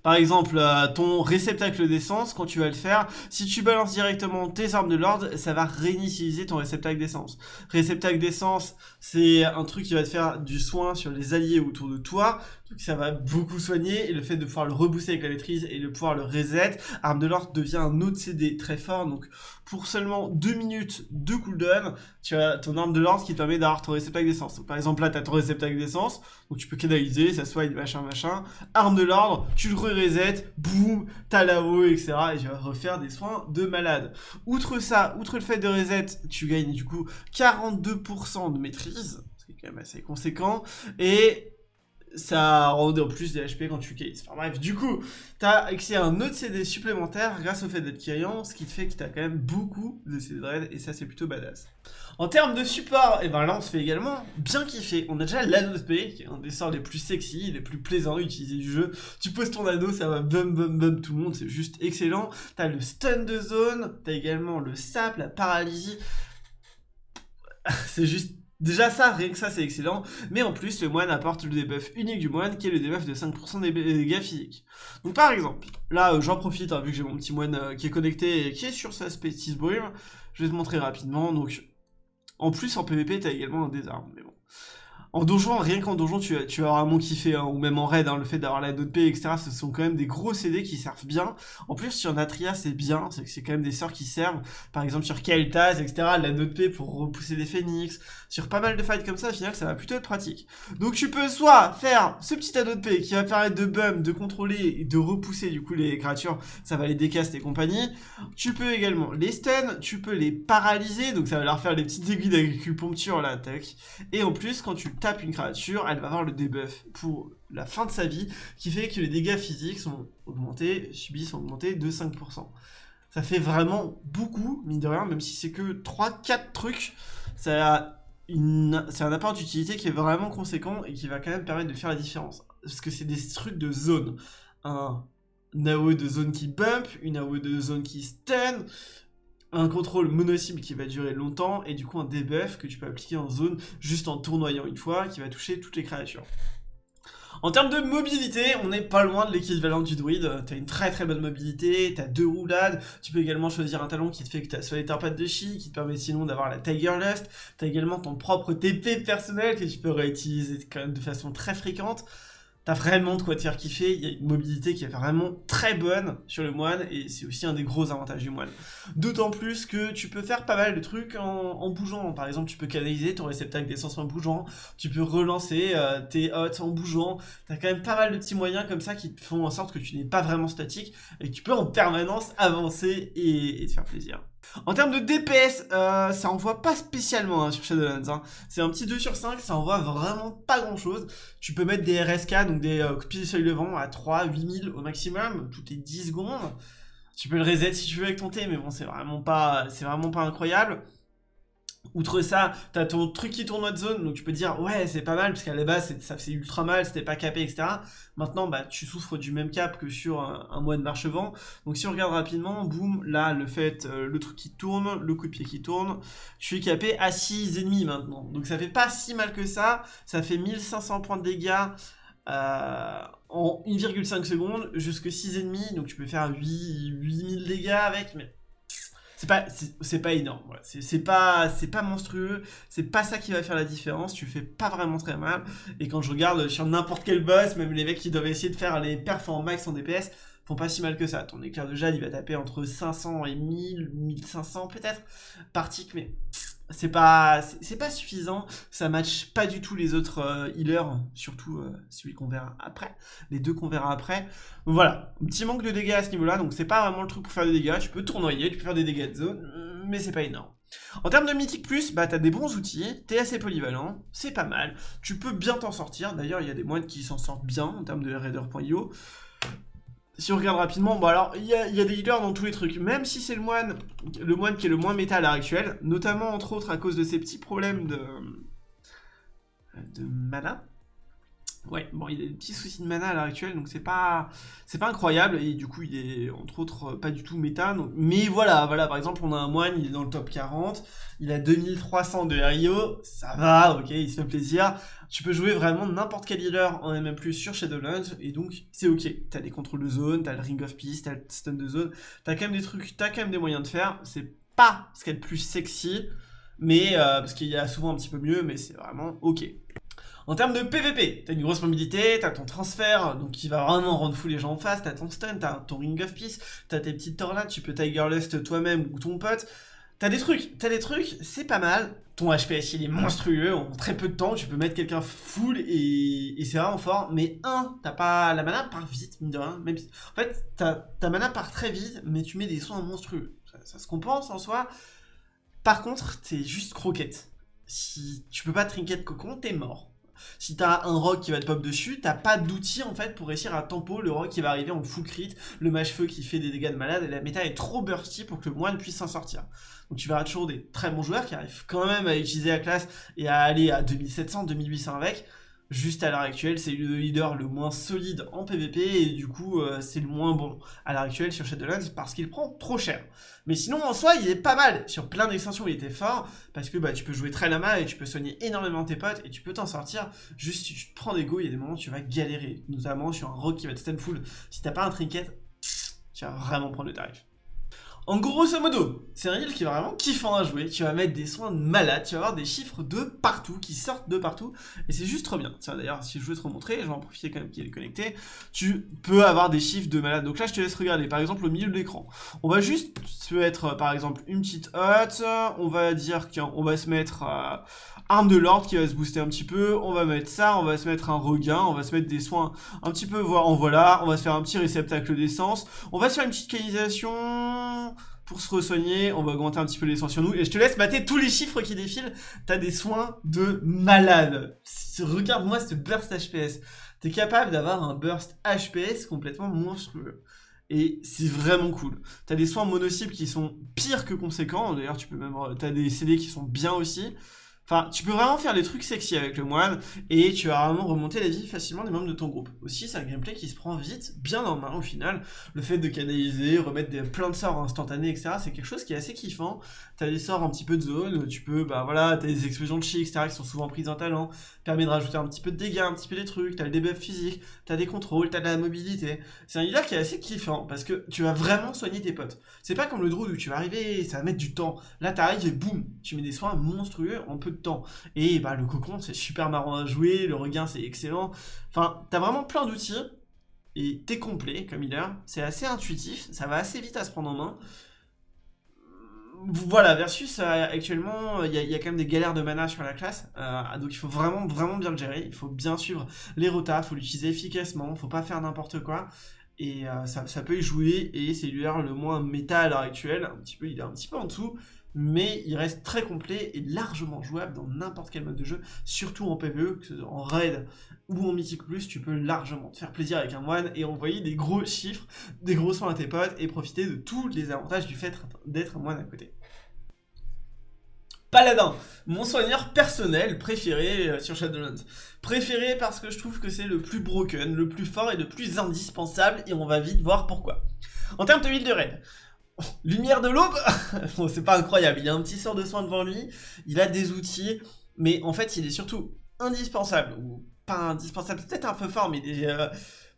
par exemple, euh, ton réceptacle d'essence, quand tu vas le faire, si tu balances directement tes armes de l'ordre, ça va réinitialiser ton réceptacle d'essence. Réceptacle d'essence, c'est un truc qui va te faire du soin sur les alliés autour de toi, donc ça va beaucoup soigner, et le fait de pouvoir le rebooster avec la maîtrise et de pouvoir le reset, arme de l'ordre devient un autre CD très fort, donc pour seulement 2 minutes de cooldown, tu as ton arme de l'ordre qui te permet d'avoir ton réceptacle d'essence. Par exemple là, tu as ton réceptacle d'essence, donc tu peux canaliser, ça soigne, machin, machin. Arme de l'ordre, tu le re-reset, boum, t'as là-haut, etc. Et tu vas refaire des soins de malade. Outre ça, outre le fait de reset, tu gagnes du coup 42% de maîtrise, ce qui est quand même assez conséquent, et ça rend en plus des HP quand tu cases. Enfin bref, du coup, t'as accès à un autre CD supplémentaire grâce au fait d'être Kyrian, ce qui te fait que t'as quand même beaucoup de CD de et ça c'est plutôt badass. En termes de support, et eh ben là on se fait également bien kiffer. On a déjà l'anneau P, qui est un des sorts les plus sexy, les plus plaisants à utiliser du jeu. Tu poses ton anneau, ça va bum bum bum tout le monde, c'est juste excellent. T'as le stun de zone, t'as également le sap, la paralysie. c'est juste Déjà ça, rien que ça c'est excellent, mais en plus le moine apporte le debuff unique du moine qui est le debuff de 5% des dégâts physiques. Donc par exemple, là euh, j'en profite hein, vu que j'ai mon petit moine euh, qui est connecté et qui est sur sa Species Brume, je vais te montrer rapidement, donc en plus en PvP t'as également un désarme, mais bon. En donjon, rien qu'en donjon, tu, tu vas vraiment kiffer, hein, ou même en raid, hein, le fait d'avoir la note P, etc. Ce sont quand même des gros CD qui servent bien. En plus, sur Natria, c'est bien, c'est quand même des sorts qui servent. Par exemple, sur Kel'Thas, etc. La note P pour repousser des phoenix. Sur pas mal de fights comme ça, au final, ça va plutôt être pratique. Donc, tu peux soit faire ce petit anneau de P qui va permettre de bum, de contrôler et de repousser du coup les créatures, ça va les décast et compagnie. Tu peux également les stun, tu peux les paralyser, donc ça va leur faire des petites aiguilles d'acupuncture là, tac. Et en plus, quand tu une créature, elle va avoir le debuff pour la fin de sa vie, qui fait que les dégâts physiques sont augmentés, subis sont augmentés de 5%. Ça fait vraiment beaucoup, mine de rien, même si c'est que 3-4 trucs, ça c'est un apport d'utilité qui est vraiment conséquent et qui va quand même permettre de faire la différence. Parce que c'est des trucs de zone. Un AOE de zone qui bump, une AOE de zone qui stun, un contrôle mono-cible qui va durer longtemps, et du coup un debuff que tu peux appliquer en zone juste en tournoyant une fois, qui va toucher toutes les créatures. En termes de mobilité, on n'est pas loin de l'équivalent du druide, t'as une très très bonne mobilité, t'as deux roulades, tu peux également choisir un talon qui te fait que t'as soit les tarpates de chi, qui te permet sinon d'avoir la Tiger Lust, t'as également ton propre TP personnel que tu peux réutiliser de façon très fréquente, T'as vraiment de quoi te faire kiffer, il y a une mobilité qui est vraiment très bonne sur le moine, et c'est aussi un des gros avantages du moine. D'autant plus que tu peux faire pas mal de trucs en, bougeant, par exemple tu peux canaliser ton réceptacle d'essence en bougeant, tu peux relancer euh, tes hots en bougeant, t'as quand même pas mal de petits moyens comme ça qui font en sorte que tu n'es pas vraiment statique, et que tu peux en permanence avancer et te faire plaisir. En termes de DPS, euh, ça envoie pas spécialement hein, sur Shadowlands. Hein. C'est un petit 2 sur 5, ça envoie vraiment pas grand chose. Tu peux mettre des RSK, donc des euh, coups de seuil levant à 3, 8000 au maximum, toutes les 10 secondes. Tu peux le reset si tu veux avec ton T, mais bon, c'est vraiment pas, c'est vraiment pas incroyable. Outre ça, t'as ton truc qui tourne de zone, donc tu peux dire ouais c'est pas mal parce qu'à la base ça faisait ultra mal, c'était pas capé etc. Maintenant bah tu souffres du même cap que sur un, mois de marche-vent. Donc si on regarde rapidement, boum, là le fait, euh, le truc qui tourne, le coup de pied qui tourne, je suis capé à 6 ennemis maintenant. Donc ça fait pas si mal que ça, ça fait 1500 points de dégâts euh, en 1,5 secondes, jusque 6 ennemis, donc tu peux faire 8, 8000 dégâts avec, mais c'est pas c'est pas énorme c'est pas c'est pas monstrueux. C'est pas ça qui va faire la différence. Tu fais pas vraiment très mal. Et quand je regarde sur n'importe quel boss même les mecs qui doivent essayer de faire les perfs en max en DPS font pas si mal que ça. Ton éclair de jade il va taper entre 500 et 1000 1500 peut-être. Par mais c'est pas c'est pas suffisant, ça match pas du tout les autres euh, healers, surtout euh, celui qu'on verra après, les deux qu'on verra après. voilà, petit manque de dégâts à ce niveau-là, donc c'est pas vraiment le truc pour faire des dégâts, tu peux tournoyer, tu peux faire des dégâts de zone, mais c'est pas énorme. En termes de mythique plus, bah t'as des bons outils, t'es assez polyvalent, c'est pas mal, tu peux bien t'en sortir, d'ailleurs il y a des moines qui s'en sortent bien en termes de raider.io, si on regarde rapidement, bon alors, il y, a, des healers dans tous les trucs, même si c'est le moine, le moine qui est le moins méta à l'heure actuelle, notamment entre autres à cause de ces petits problèmes de, de mana, Ouais, bon, il a des petits soucis de mana à l'heure actuelle, donc c'est pas, incroyable, et du coup, il est, entre autres, pas du tout méta, mais voilà, voilà, par exemple, on a un moine, il est dans le top 40, il a 2300 de RIO, ça va, ok, il se fait plaisir, tu peux jouer vraiment n'importe quel healer en MM+, sur Shadowlands, et donc, c'est ok, t'as des contrôles de zone, t'as le Ring of Peace, t'as le stun de zone, t'as quand même des trucs, t'as quand même des moyens de faire, c'est pas ce qu'il y a de plus sexy, mais, euh, parce qu'il y a souvent un petit peu mieux, mais c'est vraiment ok. En termes de PVP, t'as une grosse mobilité, t'as ton transfert, donc qui va vraiment rendre fou les gens en face, t'as ton stun, t'as ton ring of peace, t'as tes petites tornades, tu peux Tiger Lust toi-même ou ton pote. T'as des trucs, t'as des trucs, c'est pas mal. Ton HPS il est monstrueux, en très peu de temps, tu peux mettre quelqu'un full et, c'est vraiment fort. Mais un, t'as pas la mana part vite, mine de rien. Même En fait, ta mana part très vite, mais tu mets des soins monstrueux. Ça, se compense en soi. Par contre, t'es juste croquette. Si tu peux pas trinket cocon, t'es mort. Si t'as un rock qui va te pop dessus, t'as pas d'outil en fait pour réussir à tempo. Le rock qui va arriver en full crit, le mage feu qui fait des dégâts de malade, et la méta est trop bursty pour que le moine puisse s'en sortir. Donc tu verras toujours des très bons joueurs qui arrivent quand même à utiliser la classe et à aller à 2700, 2800 avec, Juste à l'heure actuelle, c'est le leader le moins solide en PvP et du coup, euh, c'est le moins bon à l'heure actuelle sur Shadowlands parce qu'il prend trop cher. Mais sinon, en soi, il est pas mal. Sur plein d'extensions, il était fort parce que bah, tu peux jouer très lama et tu peux soigner énormément tes potes et tu peux t'en sortir. Juste, si tu prends des go, il y a des moments où tu vas galérer. Notamment sur un rock qui va te stun full. Si t'as pas un trinket, tu vas vraiment prendre le tarif. En grosso modo, c'est un heal qui est vraiment kiffant à jouer, tu vas mettre des soins de malade, tu vas avoir des chiffres de partout, qui sortent de partout, et c'est juste trop bien. Tiens d'ailleurs, si je veux te remontrer, je vais en profiter quand même qu'il est connecté, tu peux avoir des chiffres de malade. Donc là, je te laisse regarder, par exemple, au milieu de l'écran. On va juste se mettre, par exemple, une petite hotte, on va dire qu'on va se mettre... Euh, arme de l'ordre qui va se booster un petit peu, on va mettre ça, on va se mettre un regain, on va se mettre des soins un petit peu, en voilà, on va se faire un petit réceptacle d'essence, on va se faire une petite canalisation pour se re-soigner, on va augmenter un petit peu l'essence sur nous, et je te laisse mater tous les chiffres qui défilent, t'as des soins de malade. Regarde-moi ce burst HPS. T'es capable d'avoir un burst HPS complètement monstrueux. Et c'est vraiment cool. T'as des soins mono-cibles qui sont pires que conséquents, d'ailleurs tu peux même... T'as des CD qui sont bien aussi. Enfin, tu peux vraiment faire des trucs sexy avec le moine, et tu vas vraiment remonter la vie facilement des membres de ton groupe. Aussi, c'est un gameplay qui se prend vite, bien en main au final. Le fait de canaliser, remettre des, plein de sorts instantanés, etc., c'est quelque chose qui est assez kiffant. T'as des sorts un petit peu de zone, tu peux, bah voilà, t'as des explosions de chi, etc., qui sont souvent prises en talent, permet de rajouter un petit peu de dégâts, un petit peu des trucs, t'as le debuff physique, t'as des contrôles, t'as de la mobilité. C'est un leader qui est assez kiffant, parce que tu vas vraiment soigner tes potes. C'est pas comme le druid où tu vas arriver, ça va mettre du temps. Là, t'arrives et boum, tu mets des soins monstrueux en peu temps. Et bah le cocon c'est super marrant à jouer, le regain c'est excellent. Enfin, t'as vraiment plein d'outils et t'es complet comme healer. C'est assez intuitif, ça va assez vite à se prendre en main. Voilà, versus euh, actuellement, il y, a quand même des galères de mana sur la classe, euh, donc il faut vraiment vraiment bien le gérer, il faut bien suivre les rotas, il faut l'utiliser efficacement, faut pas faire n'importe quoi, et euh, ça, ça, peut y jouer, et c'est l'healer le moins méta à l'heure actuelle, un petit peu, il est un petit peu en dessous, mais il reste très complet et largement jouable dans n'importe quel mode de jeu, surtout en PvE, en raid ou en Mythic Plus, tu peux largement te faire plaisir avec un moine et envoyer des gros chiffres, des gros soins à tes potes et profiter de tous les avantages du fait d'être un moine à côté. Paladin, mon soigneur personnel préféré euh, sur Shadowlands. Préféré parce que je trouve que c'est le plus broken, le plus fort et le plus indispensable et on va vite voir pourquoi. En termes de build de raid, Lumière de l'aube Bon, c'est pas incroyable, il a un petit sort de soin devant lui, il a des outils, mais en fait, il est surtout indispensable, ou pas indispensable, peut-être un peu fort, mais euh,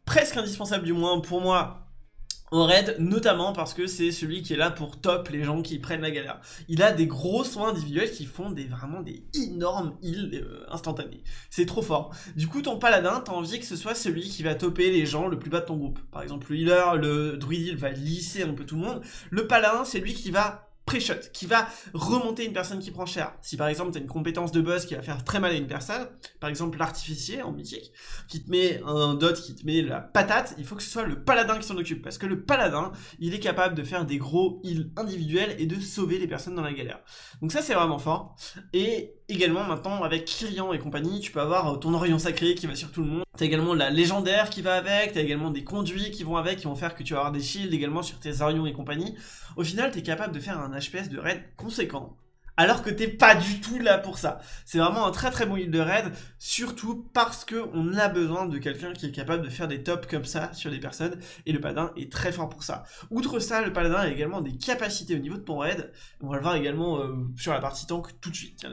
presque indispensable du moins pour moi en raid, notamment parce que c'est celui qui est là pour top les gens qui prennent la galère. Il a des gros soins individuels qui font des vraiment des énormes heals euh, instantanés. C'est trop fort. Du coup, ton paladin, t'as envie que ce soit celui qui va topper les gens le plus bas de ton groupe. Par exemple, le healer, le druid heal va lisser un peu tout le monde. Le paladin, c'est lui qui va pré-shot, qui va remonter une personne qui prend cher. Si par exemple tu as une compétence de boss qui va faire très mal à une personne, par exemple l'artificier en mythique, qui te met un dot, qui te met la patate, il faut que ce soit le paladin qui s'en occupe, parce que le paladin, il est capable de faire des gros heals individuels et de sauver les personnes dans la galère. Donc ça c'est vraiment fort. Et également maintenant avec Kyrian et compagnie, tu peux avoir ton Orion sacré qui va sur tout le monde. T'as également la légendaire qui va avec, t'as également des conduits qui vont avec, qui vont faire que tu vas avoir des shields également sur tes Orions et compagnie. Au final, t'es capable de faire un HPS de raid conséquent. Alors que t'es pas du tout là pour ça. C'est vraiment un très très bon heal de raid, surtout parce qu'on a besoin de quelqu'un qui est capable de faire des tops comme ça sur des personnes, et le paladin est très fort pour ça. Outre ça, le paladin a également des capacités au niveau de ton raid, on va le voir également euh, sur la partie tank tout de suite.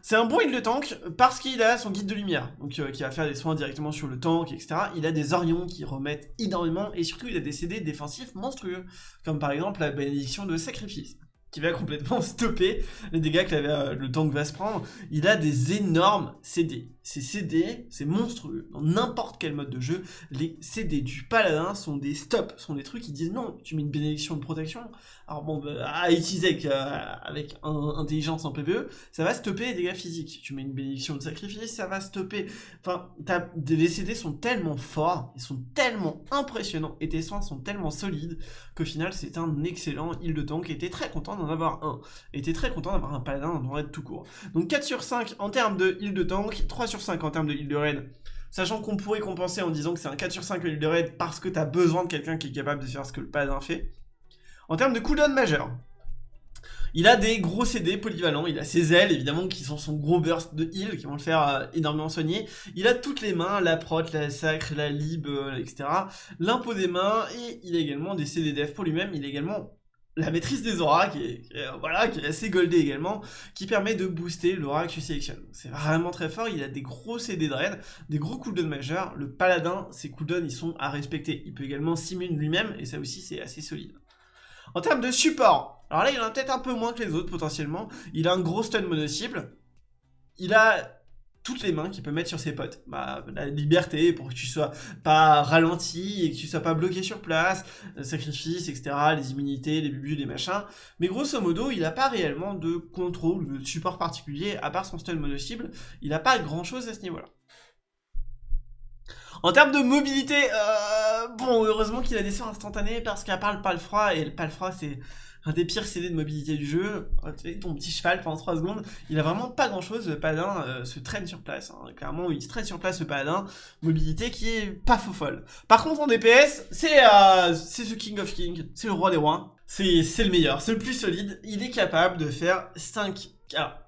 C'est un bon heal de tank parce qu'il a son guide de lumière, donc euh, qui va faire des soins directement sur le tank, etc. Il a des orions qui remettent énormément, et surtout il a des CD défensifs monstrueux, comme par exemple la bénédiction de sacrifice qui va complètement stopper les dégâts que euh, le tank va se prendre. Il a des énormes CD. Ces CD, c'est monstrueux. Dans n'importe quel mode de jeu, les CD du paladin sont des stops, sont des trucs qui disent non, tu mets une bénédiction de protection. Alors bon, bah, à utiliser avec, euh, intelligence en PvE, ça va stopper les dégâts physiques. Tu mets une bénédiction de sacrifice, ça va stopper. Enfin, les CD sont tellement forts, ils sont tellement impressionnants, et tes soins sont tellement solides, qu'au final, c'est un excellent heal de tank, et t'es très content d'en avoir un. Et t'es très content d'avoir un paladin ton raid tout court. Donc 4 sur 5 en termes de heal de tank, 3 sur 5 en termes de heal de raid, sachant qu'on pourrait compenser en disant que c'est un 4 sur 5 heal de raid parce que tu as besoin de quelqu'un qui est capable de faire ce que le paladin fait. En termes de cooldown majeur, il a des gros CD polyvalents, il a ses ailes évidemment qui sont son gros burst de heal qui vont le faire euh, énormément soigner. Il a toutes les mains, la prot, la sacre, la lib, euh, etc. L'impôt des mains et il a également des CD def pour lui-même. Il a également la maîtrise des auras, qui est, voilà, qui est assez goldée également, qui permet de booster l'aura que tu sélectionnes. C'est vraiment très fort, il a des gros CD de raid, des gros cooldowns majeurs. Le paladin, ses cooldowns, ils sont à respecter. Il peut également simuler lui-même, et ça aussi, c'est assez solide. En termes de support, alors là, il en a peut-être un peu moins que les autres, potentiellement. Il a un gros stun mono-cible. Il a toutes les mains qu'il peut mettre sur ses potes. Bah, la liberté pour que tu sois pas ralenti et que tu sois pas bloqué sur place, euh, sacrifice, etc., les immunités, les bubus, les machins. Mais grosso modo, il n'a pas réellement de contrôle de support particulier, à part son stun mono-cible. Il n'a pas grand chose à ce niveau-là. En termes de mobilité, euh, bon, heureusement qu'il a des soins instantanés parce qu'à part le palfroid, et le palfroid c'est un des pires CD de mobilité du jeu, oh, ton petit cheval pendant 3 secondes, il a vraiment pas grand chose, le paladin euh, se traîne sur place, hein. clairement il se traîne sur place le paladin, mobilité qui est pas faux folle. Par contre en DPS, euh, c'est The King of King, c'est le roi des rois, c'est le meilleur, c'est le plus solide, il est capable de faire 5... Alors,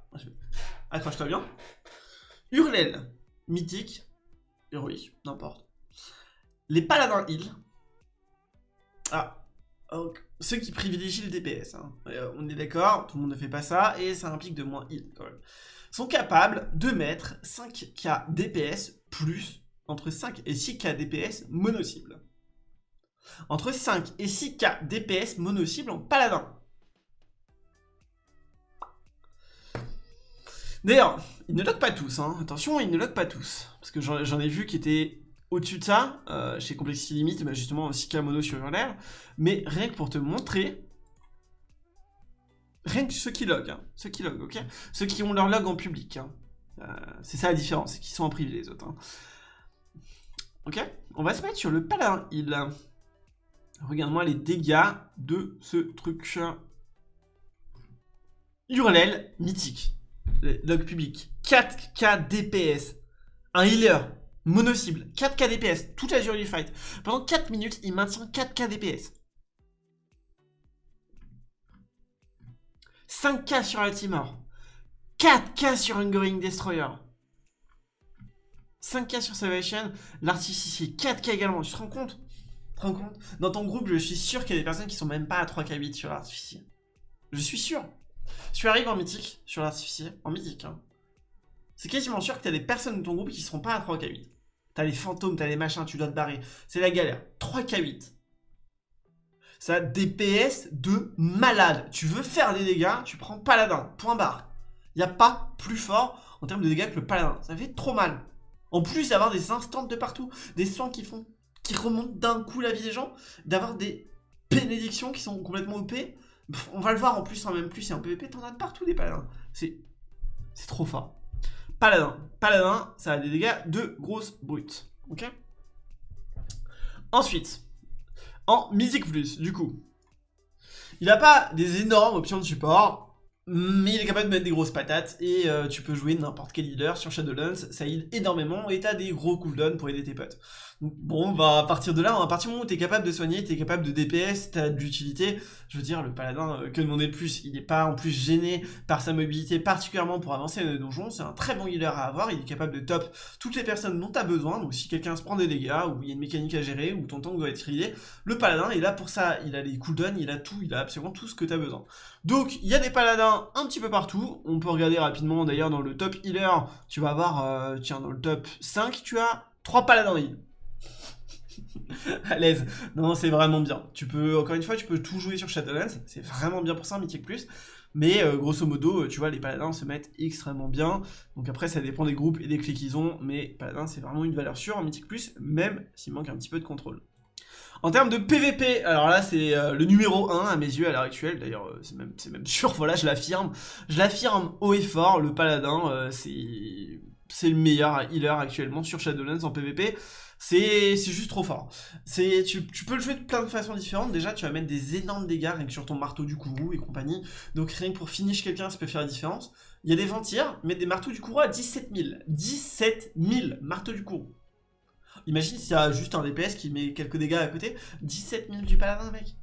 accroche-toi bien. Hurlel, mythique, héroïque, n'importe. Les paladins heal. Ah, ceux qui privilégient le DPS, hein. euh, on est d'accord, tout le monde ne fait pas ça, et ça implique de moins heal quand même, sont capables de mettre 5k DPS plus entre 5 et 6k DPS mono-cible. Entre 5 et 6k DPS mono-cible en paladin. D'ailleurs, ils ne lock pas tous, hein. attention, ils ne lock pas tous. Parce que j'en ai vu qui étaient au-dessus de ça, euh, chez Complexity Limit, bah justement 6K mono sur l'air, mais rien que pour te montrer, rien que ceux qui log, hein, ceux qui log, ok? Ceux qui ont leur log en public, hein. euh, c'est ça la différence, c'est qu'ils sont en privé les autres. Hein. Ok? On va se mettre sur le paladin il. Regarde-moi les dégâts de ce truc. Hurlel mythique. Log public. 4k DPS. Un healer Mono-cible, 4k DPS, toute la durée du fight. Pendant 4 minutes, il maintient 4k DPS. 5k sur Altimore. 4k sur Hungering Destroyer. 5k sur Salvation. L'artificier, 4k également. Tu te rends compte? Dans ton groupe, je suis sûr qu'il y a des personnes qui sont même pas à 3k8 sur l'artificier. Je suis sûr. Si tu arrives en mythique sur l'artificier, en mythique, hein, c'est quasiment sûr que tu as des personnes de ton groupe qui seront pas à 3k8. T'as les fantômes, t'as les machins, tu dois te barrer. C'est la galère. 3k8. Ça a DPS de malade. Tu veux faire des dégâts, tu prends paladin. Point barre. Il a pas plus fort en termes de dégâts que le paladin. Ça fait trop mal. En plus d'avoir des instants de partout, des soins qui font, qui remontent d'un coup la vie des gens, d'avoir des bénédictions qui sont complètement OP. on va le voir en plus en même plus et en PvP, t'en as de partout des paladins. C'est trop fort. Paladin. Paladin, ça a des dégâts de grosses brutes. Ok Ensuite, en Mythic Plus, du coup, il n'a pas des énormes options de support, mais il est capable de mettre des grosses patates et euh, tu peux jouer n'importe quel leader sur Shadowlands, ça aide énormément et t'as des gros cooldowns pour aider tes potes. Bon, bah, à partir de là, à partir du moment où t'es capable de soigner, t'es capable de DPS, t'as de l'utilité, je veux dire, le paladin, euh, que demander de plus Il est pas en plus gêné par sa mobilité, particulièrement pour avancer dans les donjons, c'est un très bon healer à avoir, il est capable de top toutes les personnes dont t'as besoin, donc si quelqu'un se prend des dégâts, ou il y a une mécanique à gérer, ou ton tank doit être healé, le paladin est là pour ça, il a les cooldowns, il a tout, il a absolument tout ce que t'as besoin. Donc, il y a des paladins un petit peu partout, on peut regarder rapidement d'ailleurs dans le top healer, tu vas avoir, euh, tiens, dans le top 5, tu as 3 paladins heal. à l'aise. Non, c'est vraiment bien. Tu peux, encore une fois, tu peux tout jouer sur Shadowlands. C'est vraiment bien pour ça, Mythic Plus. Mais euh, grosso modo, euh, tu vois, les paladins se mettent extrêmement bien. Donc après, ça dépend des groupes et des clics qu'ils ont. Mais paladin, c'est vraiment une valeur sûre en Mythic Plus, même s'il manque un petit peu de contrôle. En termes de PVP, alors là c'est euh, le numéro 1 à mes yeux à l'heure actuelle, d'ailleurs c'est même, même sûr, voilà je l'affirme, je l'affirme haut et fort, le paladin c'est le meilleur healer actuellement sur Shadowlands en PVP, c'est juste trop fort. Tu, tu peux le jouer de plein de façons différentes. Déjà, tu vas mettre des énormes dégâts rien que sur ton marteau du courroux et compagnie. Donc rien que pour finish quelqu'un, ça peut faire la différence. Il y a des ventirs, mais des marteaux du courroux à 17 000. 17 000 marteaux du courroux. Imagine s'il y a juste un DPS qui met quelques dégâts à côté. 17 000 du paladin, mec.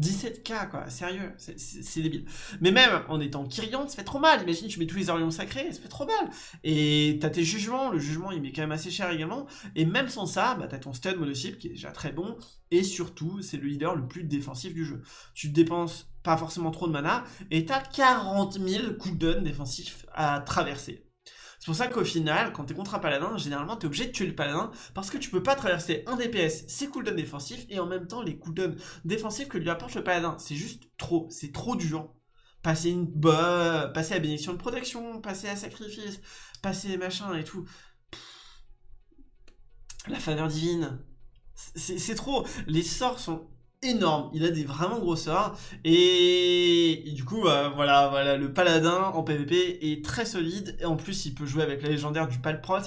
17k quoi, sérieux, c'est débile. Mais même en étant Kyrian, ça fait trop mal. Imagine, tu mets tous les orions sacrés, ça fait trop mal. Et t'as tes jugements, le jugement il met quand même assez cher également. Et même sans ça, bah, t'as ton stun monocycle qui est déjà très bon. Et surtout, c'est le leader le plus défensif du jeu. Tu dépenses pas forcément trop de mana et t'as 40 000 cooldowns défensifs à traverser. C'est pour ça qu'au final, quand t'es contre un paladin, généralement t'es obligé de tuer le paladin parce que tu peux pas traverser un DPS, ses cooldowns défensifs et en même temps les cooldowns défensifs que lui apporte le paladin. C'est juste trop, c'est trop dur. Passer une bah, passer à bénédiction de protection, passer à sacrifice, passer machin et tout. La faveur divine. C'est trop. Les sorts sont énorme, il a des vraiment gros sorts, et, du coup, euh, voilà, voilà, le paladin en PvP est très solide, et en plus il peut jouer avec la légendaire du Palprot,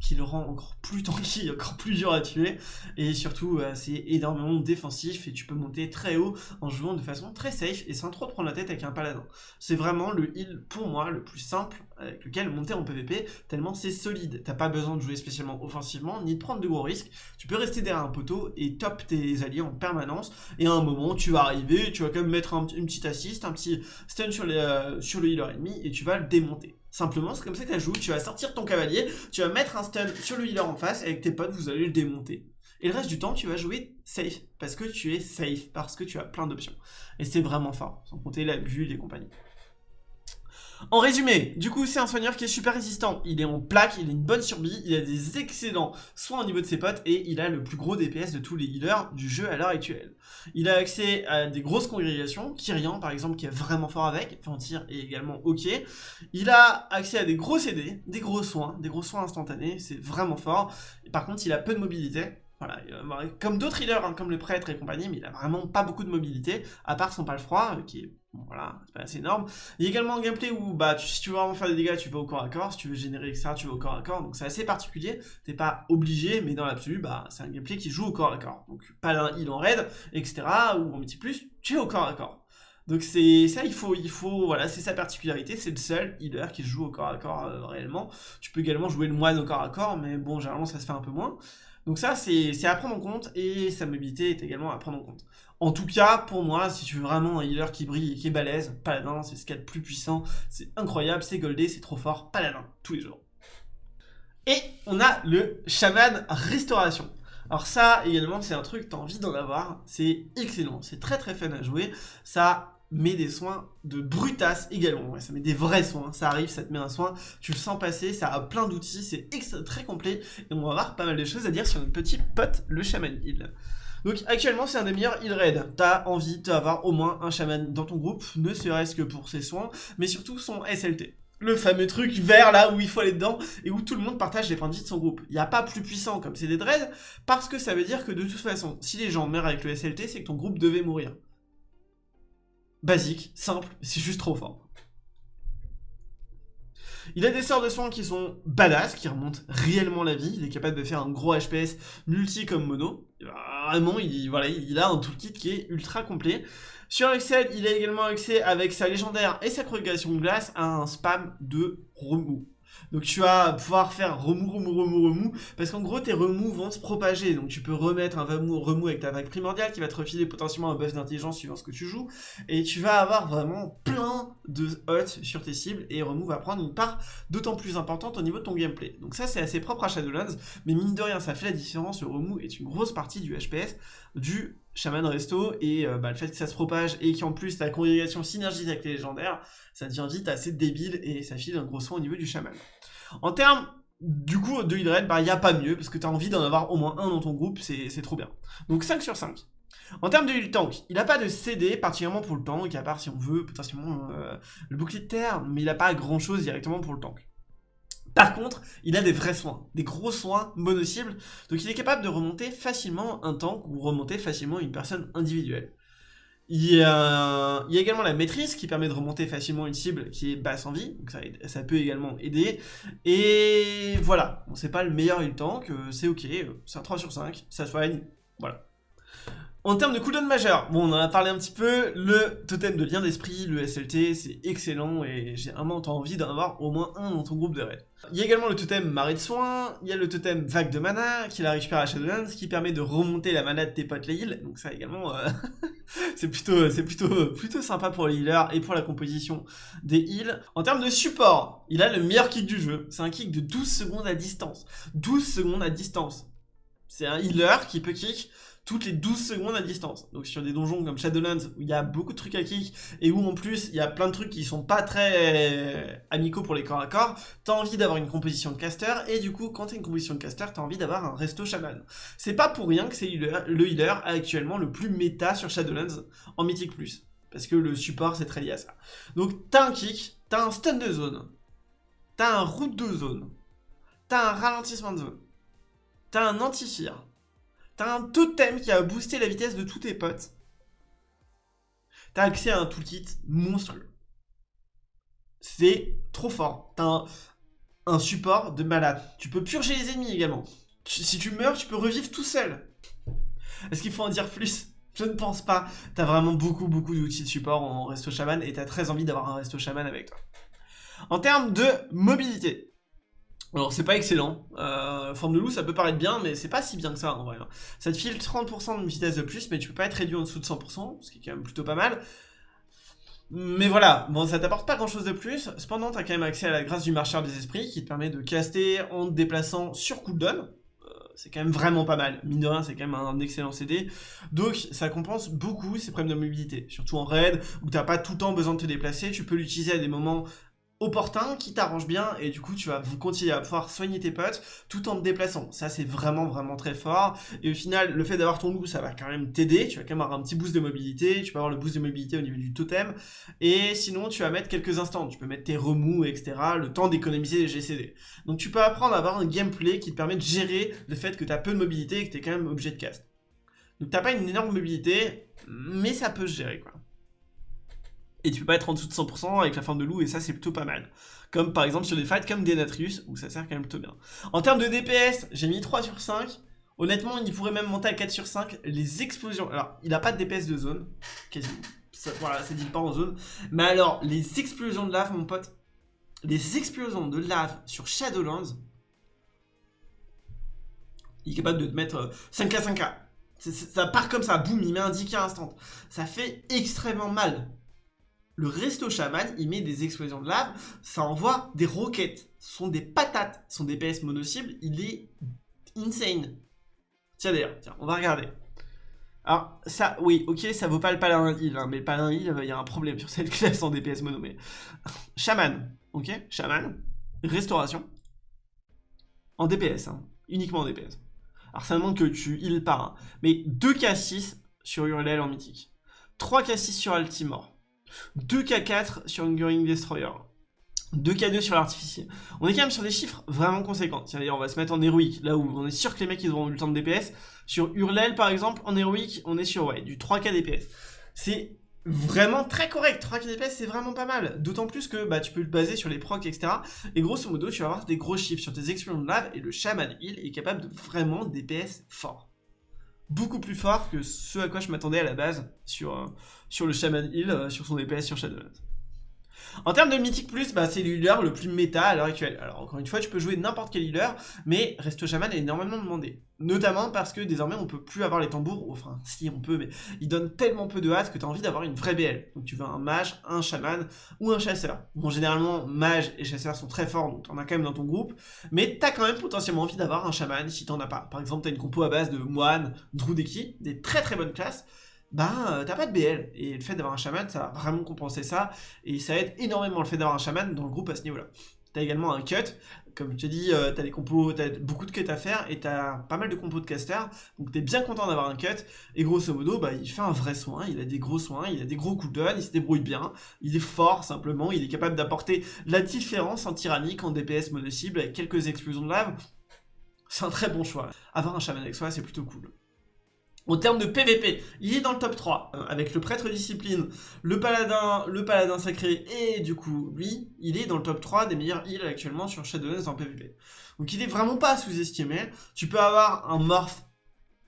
qui le rend encore plus tanky, encore plus dur à tuer. Et surtout, euh, c'est énormément défensif et tu peux monter très haut en jouant de façon très safe et sans trop prendre la tête avec un paladin. C'est vraiment le heal, pour moi, le plus simple avec lequel monter en PvP, tellement c'est solide. T'as pas besoin de jouer spécialement offensivement, ni de prendre de gros risques. Tu peux rester derrière un poteau et top tes alliés en permanence. Et à un moment, tu vas arriver, tu vas quand même mettre un, une petite assist, un petit stun euh, sur le healer ennemi et tu vas le démonter. Simplement, c'est comme ça que tu joues. Tu vas sortir ton cavalier, tu vas mettre un stun sur le healer en face, et avec tes potes, vous allez le démonter. Et le reste du temps, tu vas jouer safe, parce que tu es safe, parce que tu as plein d'options. Et c'est vraiment fort, sans compter la bulle et compagnie. En résumé, du coup, c'est un soigneur qui est super résistant. Il est en plaque, il a une bonne survie, il a des excellents soins au niveau de ses potes et il a le plus gros DPS de tous les healers du jeu à l'heure actuelle. Il a accès à des grosses congrégations, Kyrian par exemple qui est vraiment fort avec, Fantir est également ok. Il a accès à des gros CD, des gros soins, des gros soins instantanés, c'est vraiment fort. par contre, il a peu de mobilité, voilà, comme d'autres healers, hein, comme le prêtre et compagnie, mais il a vraiment pas beaucoup de mobilité, à part son froid, euh, qui est, voilà, c'est pas assez énorme. Il y a également un gameplay où, bah, si tu veux vraiment faire des dégâts, tu vas au corps à corps, si tu veux générer etc., tu vas au corps à corps, donc c'est assez particulier, t'es pas obligé, mais dans l'absolu, bah, c'est un gameplay qui joue au corps à corps. Donc, pas un heal en raid, etc., ou en petit plus, tu es au corps à corps. Donc c'est ça, il faut, il faut, voilà, c'est sa particularité, c'est le seul healer qui joue au corps à corps euh, réellement. Tu peux également jouer le moine au corps à corps, mais bon, généralement ça se fait un peu moins. Donc ça, c'est à prendre en compte, et sa mobilité est également à prendre en compte. En tout cas, pour moi, si tu veux vraiment un healer qui brille et qui est balèze, Paladin, c'est ce qu'il y a de plus puissant, c'est incroyable, c'est goldé, c'est trop fort, Paladin, tous les jours. Et on a le Shaman Restauration. Alors ça, également, c'est un truc, que tu as envie d'en avoir, c'est excellent, c'est très très fun à jouer, ça met des soins de brutasse également. ça met des vrais soins. Ça arrive, ça te met un soin, tu le sens passer, ça a plein d'outils, c'est très complet. Et on va avoir pas mal de choses à dire sur notre petit pote, le Shaman Heal. Donc actuellement c'est un des meilleurs heal raid. T'as envie d'avoir au moins un shaman dans ton groupe, ne serait-ce que pour ses soins, mais surtout son SLT. Le fameux truc vert là où il faut aller dedans et où tout le monde partage les points de vie de son groupe. Il n'y a pas plus puissant comme c'est des parce que ça veut dire que de toute façon, si les gens meurent avec le SLT, c'est que ton groupe devait mourir. basique, simple, c'est juste trop fort. Il a des sorts de soins qui sont badass, qui remontent réellement la vie. Il est capable de faire un gros HPS multi comme mono. Il a un toolkit qui est ultra complet. Sur Excel, il a également accès avec sa légendaire et sa progression de glace à un spam de remous. Donc tu vas pouvoir faire remous, remous, remous, remous, parce qu'en gros tes remous vont se propager, donc tu peux remettre un remous, avec ta vague primordiale qui va te refiler potentiellement un buff d'intelligence suivant ce que tu joues, et tu vas avoir vraiment plein de hots sur tes cibles, et remous va prendre une part d'autant plus importante au niveau de ton gameplay. Donc ça c'est assez propre à Shadowlands, mais mine de rien ça fait la différence, le remous est une grosse partie du HPS du Shaman Resto, et euh, bah, le fait que ça se propage, et qu'en plus ta congrégation synergise avec les légendaires, ça devient vite assez débile, et ça file un gros soin au niveau du Shaman. En termes du coup de heal bah, il n'y a pas mieux, parce que tu as envie d'en avoir au moins un dans ton groupe, c'est trop bien. Donc 5 sur 5. En termes de heal tank, il n'a pas de CD, particulièrement pour le tank, à part si on veut potentiellement euh, le bouclier de terre, mais il n'a pas grand chose directement pour le tank. Par contre, il a des vrais soins, des gros soins mono-cibles, donc il est capable de remonter facilement un tank ou remonter facilement une personne individuelle. Il y, a, également la maîtrise qui permet de remonter facilement une cible qui est basse en vie, donc ça, peut également aider. Et voilà, bon, c'est pas le meilleur heal tank, euh, c'est ok, c'est un 3 sur 5, ça soigne, voilà. En termes de cooldown majeur, bon on en a parlé un petit peu, le totem de lien d'esprit, le SLT, c'est excellent et j'ai vraiment envie d'en avoir au moins un dans ton groupe de raid. Il y a également le totem marée de soins, il y a le totem vague de mana qui la récupère à Shadowlands, qui permet de remonter la mana de tes potes les heals, donc ça également euh, c'est plutôt, plutôt, plutôt sympa pour les healers et pour la composition des heals. En termes de support, il a le meilleur kick du jeu, c'est un kick de 12 secondes à distance, 12 secondes à distance. C'est un healer qui peut kick toutes les 12 secondes à distance. Donc sur des donjons comme Shadowlands où il y a beaucoup de trucs à kick et où en plus il y a plein de trucs qui sont pas très amicaux pour les corps à corps, t'as envie d'avoir une composition de caster et du coup quand t'as une composition de caster t'as envie d'avoir un resto shaman. C'est pas pour rien que c'est le healer actuellement le plus méta sur Shadowlands en Mythic Plus. Parce que le support c'est très lié à ça. Donc t'as un kick, t'as un stun de zone, t'as un route de zone, t'as un ralentissement de zone, t'as un anti-fear, T'as un totem qui a boosté la vitesse de tous tes potes. T'as accès à un toolkit monstrueux. C'est trop fort. T'as un, support de malade. Tu peux purger les ennemis également. si tu meurs, tu peux revivre tout seul. Est-ce qu'il faut en dire plus? Je ne pense pas. T'as vraiment beaucoup, beaucoup d'outils de support en resto shaman et t'as très envie d'avoir un resto shaman avec toi. En termes de mobilité, alors c'est pas excellent, euh, forme de loup ça peut paraître bien mais c'est pas si bien que ça en vrai. Hein. Ça te file 30% de vitesse de plus mais tu peux pas être réduit en dessous de 100%, ce qui est quand même plutôt pas mal. Mais voilà, bon ça t'apporte pas grand chose de plus, cependant t'as quand même accès à la grâce du marcheur des esprits qui te permet de caster en te déplaçant sur cooldown. Euh, c'est quand même vraiment pas mal, mine de rien c'est quand même un excellent CD, donc ça compense beaucoup ces problèmes de mobilité, surtout en raid où t'as pas tout le temps besoin de te déplacer, tu peux l'utiliser à des moments opportun qui t'arrange bien et du coup tu vas continuer à pouvoir soigner tes potes tout en te déplaçant. Ça c'est vraiment vraiment très fort et au final le fait d'avoir ton loup ça va quand même t'aider, tu vas quand même avoir un petit boost de mobilité, tu peux avoir le boost de mobilité au niveau du totem et sinon tu vas mettre quelques instants, tu peux mettre tes remous etc, le temps d'économiser les GCD. Donc tu peux apprendre à avoir un gameplay qui te permet de gérer le fait que tu as peu de mobilité et que tu es quand même obligé de cast. Donc t'as pas une énorme mobilité mais ça peut se gérer quoi et tu peux pas être en dessous de 100% avec la forme de loup, et ça c'est plutôt pas mal. Comme par exemple sur des fights comme Denatrius, où ça sert quand même plutôt bien. En termes de DPS, j'ai mis 3 sur 5. Honnêtement, il pourrait même monter à 4 sur 5. Les explosions... Alors, il a pas de DPS de zone, quasiment. voilà, ça dit pas en zone. Mais alors, les explosions de lave, mon pote, les explosions de lave sur Shadowlands, il est capable de te mettre 5k, euh, 5k. Ça part comme ça, boum, il met un 10k instant. Ça fait extrêmement mal. Le resto chaman, il met des explosions de lave, ça envoie des roquettes. Ce sont des patates, ce sont des PS mono-cibles, il est insane. Tiens d'ailleurs, tiens, on va regarder. Alors, ça, oui, ok, ça vaut pas le paladin heal, hein, mais le paladin heal, il y a un problème sur cette classe en DPS mono, mais... Shaman, ok, Shaman, restauration, en DPS, hein, uniquement en DPS. Alors ça demande que tu heal pas, hein, mais 2k6 sur Hurlel en mythique, 3k6 sur Altimore, 2K4 sur Hungering Destroyer. 2K2 sur l'artificier. On est quand même sur des chiffres vraiment conséquents. D'ailleurs, on va se mettre en héroïque, là où on est sûr que les mecs, ils auront le temps de DPS. Sur Hurlel, par exemple, en héroïque, on est sur ouais, du 3K DPS. C'est vraiment très correct. 3 DPS, c'est vraiment pas mal. D'autant plus que bah, tu peux le baser sur les procs, etc. Et grosso modo, tu vas avoir des gros chiffres sur tes explosions de lave et le Shaman Heal est capable de vraiment DPS fort. Beaucoup plus fort que ce à quoi je m'attendais à la base sur, euh, sur le Shaman Heal, euh, sur son DPS sur Shadowlands. En termes de Mythic Plus, bah, c'est le healer le plus méta à l'heure actuelle. Alors encore une fois, tu peux jouer n'importe quel healer, mais Resto Shaman est énormément demandé. Notamment parce que désormais on peut plus avoir les tambours, enfin si on peut, mais ils donnent tellement peu de hâte que tu as envie d'avoir une vraie BL. Donc tu veux un mage, un chaman ou un chasseur. Bon généralement mage et chasseur sont très forts, donc en as quand même dans ton groupe, mais tu as quand même potentiellement envie d'avoir un chaman si t'en as pas. Par exemple tu as une compo à base de moine, druideki, des très très bonnes classes, bah t'as pas de BL. Et le fait d'avoir un chaman, ça va vraiment compenser ça, et ça aide énormément le fait d'avoir un chaman dans le groupe à ce niveau-là. T'as également un cut, comme je te dis, euh, t'as des compos, t'as beaucoup de cuts à faire, et t'as pas mal de compos de caster, donc t'es bien content d'avoir un cut, et grosso modo, bah il fait un vrai soin, il a des gros soins, il a des gros cooldowns, il se débrouille bien, il est fort simplement, il est capable d'apporter la différence en tyrannique, en DPS mono-cible, avec quelques explosions de lave, c'est un très bon choix. Avoir un chaman avec soi, c'est plutôt cool. En termes de PVP, il est dans le top 3, euh, avec le prêtre discipline, le paladin, le paladin sacré, et du coup, lui, il est dans le top 3 des meilleurs heals actuellement sur Shadowlands en PVP. Donc il est vraiment pas sous-estimé, tu peux avoir un morph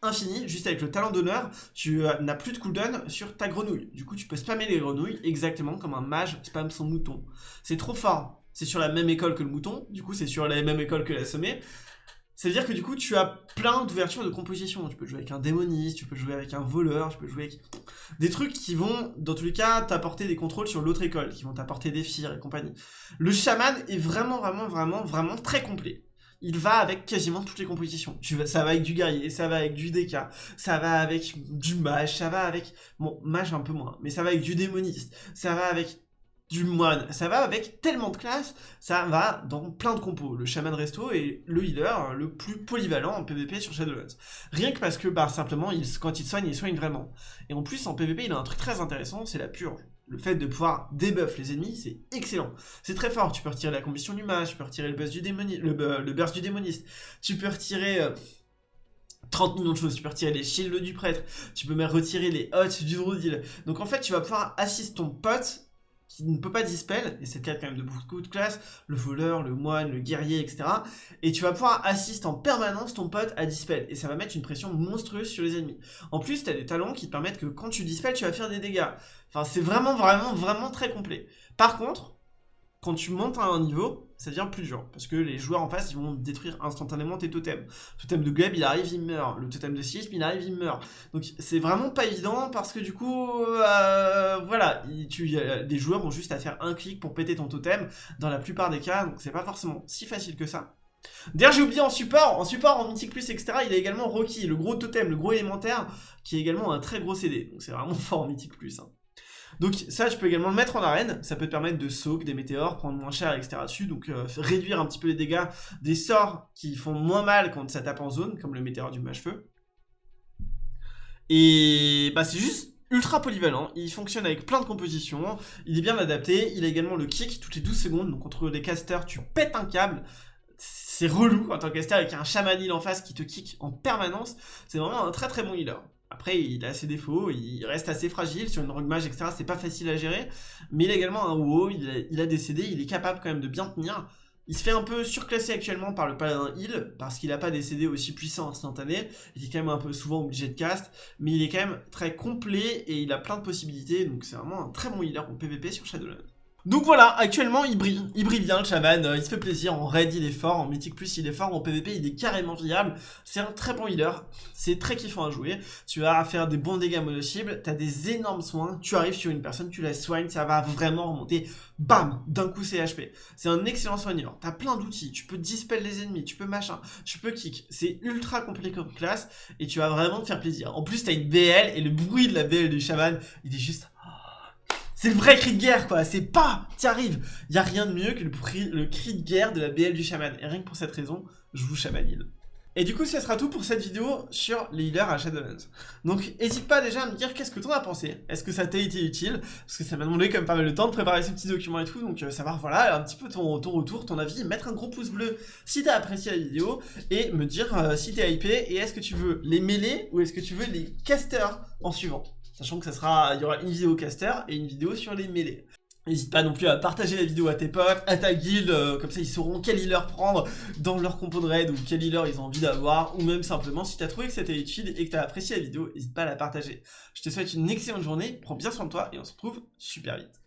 infini, juste avec le talent d'honneur, tu euh, n'as plus de cooldown sur ta grenouille. Du coup, tu peux spammer les grenouilles exactement comme un mage spam son mouton. C'est trop fort. C'est sur la même école que le mouton, du coup c'est sur la même école que la sommée. C'est-à-dire que du coup, tu as plein d'ouvertures de composition. Tu peux jouer avec un démoniste, tu peux jouer avec un voleur, tu peux jouer avec des trucs qui vont, dans tous les cas, t'apporter des contrôles sur l'autre école, qui vont t'apporter des fires et compagnie. Le chaman est vraiment, vraiment, vraiment, vraiment très complet. Il va avec quasiment toutes les compositions. ça va avec du guerrier, ça va avec du DK, ça va avec du mage, ça va avec... Bon, mage un peu moins, mais ça va avec du démoniste, ça va avec du moine. Ça va avec tellement de classes, ça va dans plein de compos. Le Shaman Resto est le healer le plus polyvalent en PvP sur Shadowlands. Rien que parce que, bah, simplement, quand il soigne, il soigne vraiment. Et en plus, en PvP, il a un truc très intéressant, c'est la purge. Le fait de pouvoir debuff les ennemis, c'est excellent. C'est très fort, tu peux retirer la combustion du mage, tu peux retirer le burst du, burst du démoniste, tu peux retirer... 30 euh, millions de choses, tu peux retirer les shields du prêtre, tu peux même retirer les hots du druidil. Donc en fait, tu vas pouvoir assister ton pote qui ne peut pas dispel, et c'est le cas quand même de beaucoup de classes, le voleur, le moine, le guerrier, etc. Et tu vas pouvoir assister en permanence ton pote à dispel, et ça va mettre une pression monstrueuse sur les ennemis. En plus, tu des talents qui te permettent que quand tu dispel, tu vas faire des dégâts. Enfin, c'est vraiment, vraiment, vraiment très complet. Par contre, quand tu montes à un niveau, ça devient plus dur. Parce que les joueurs en face, vont détruire instantanément tes totems. Le totem de Gleb, il arrive, il meurt. Le totem de Sisp, il arrive, il meurt. Donc c'est vraiment pas évident parce que du coup, euh, voilà, tu, les joueurs ont juste à faire un clic pour péter ton totem dans la plupart des cas. Donc c'est pas forcément si facile que ça. D'ailleurs, j'ai oublié en support, en support, en Mythic Plus, etc., il y a également Rocky, le gros totem, le gros élémentaire, qui est également un très gros CD. Donc c'est vraiment fort en Mythic Plus. Hein. Donc ça, tu peux également le mettre en arène, ça peut te permettre de soak des météores, prendre moins cher, etc. dessus, donc euh, réduire un petit peu les dégâts des sorts qui font moins mal quand ça tape en zone, comme le météore du mage-feu. Et bah c'est juste ultra polyvalent, il fonctionne avec plein de compositions, il est bien adapté, il a également le kick toutes les 12 secondes, donc contre les casters, tu pètes un câble, c'est relou en tant que caster avec un chamanil en face qui te kick en permanence, c'est vraiment un très très bon healer. Après, il a ses défauts, il reste assez fragile sur une rogue mage, etc. C'est pas facile à gérer. Mais il a également un WoW, il a, il des il est capable quand même de bien tenir. Il se fait un peu surclasser actuellement par le paladin heal, parce qu'il n'a pas des CD aussi puissants instantanés, il est quand même un peu souvent obligé de cast, mais il est quand même très complet et il a plein de possibilités, donc c'est vraiment un très bon healer en PvP sur Shadowlands. Donc voilà, actuellement il brille, il brille bien le chaman, euh, il se fait plaisir, en raid il est fort, en mythique plus il est fort, en PvP il est carrément viable, c'est un très bon healer, c'est très kiffant à jouer, tu vas faire des bons dégâts mono-cibles, t'as des énormes soins, tu arrives sur une personne, tu la soignes, ça va vraiment remonter, bam, d'un coup c'est HP. C'est un excellent soigneur, t'as plein d'outils, tu peux dispel les ennemis, tu peux machin, tu peux kick, c'est ultra compliqué comme classe, et tu vas vraiment te faire plaisir. En plus t'as une BL, et le bruit de la BL du chaman, il est juste... C'est le vrai cri de guerre, quoi. C'est pas, t'y arrives. Y a rien de mieux que le, cri de guerre de la BL du chaman. Et rien que pour cette raison, je vous chamanile. Et du coup, ce sera tout pour cette vidéo sur les healers à Shadowlands. Donc, n'hésite pas déjà à me dire qu'est-ce que t'en as pensé. Est-ce que ça t'a été utile? Parce que ça m'a demandé quand même pas mal de temps de préparer ces petits documents et tout. Donc, euh, savoir, voilà, un petit peu ton, ton, retour, ton avis. Mettre un gros pouce bleu si t'as apprécié la vidéo. Et me dire euh, si t'es hypé et est-ce que tu veux les mêler ou est-ce que tu veux les casters en suivant sachant que ça sera, il y aura une vidéo caster et une vidéo sur les mêlées. N'hésite pas non plus à partager la vidéo à tes potes, à ta guilde, euh, comme ça ils sauront quel healer prendre dans leur compo de raid ou quel healer ils ont envie d'avoir, ou même simplement si tu as trouvé que c'était utile et que tu as apprécié la vidéo, n'hésite pas à la partager. Je te souhaite une excellente journée, prends bien soin de toi et on se retrouve super vite.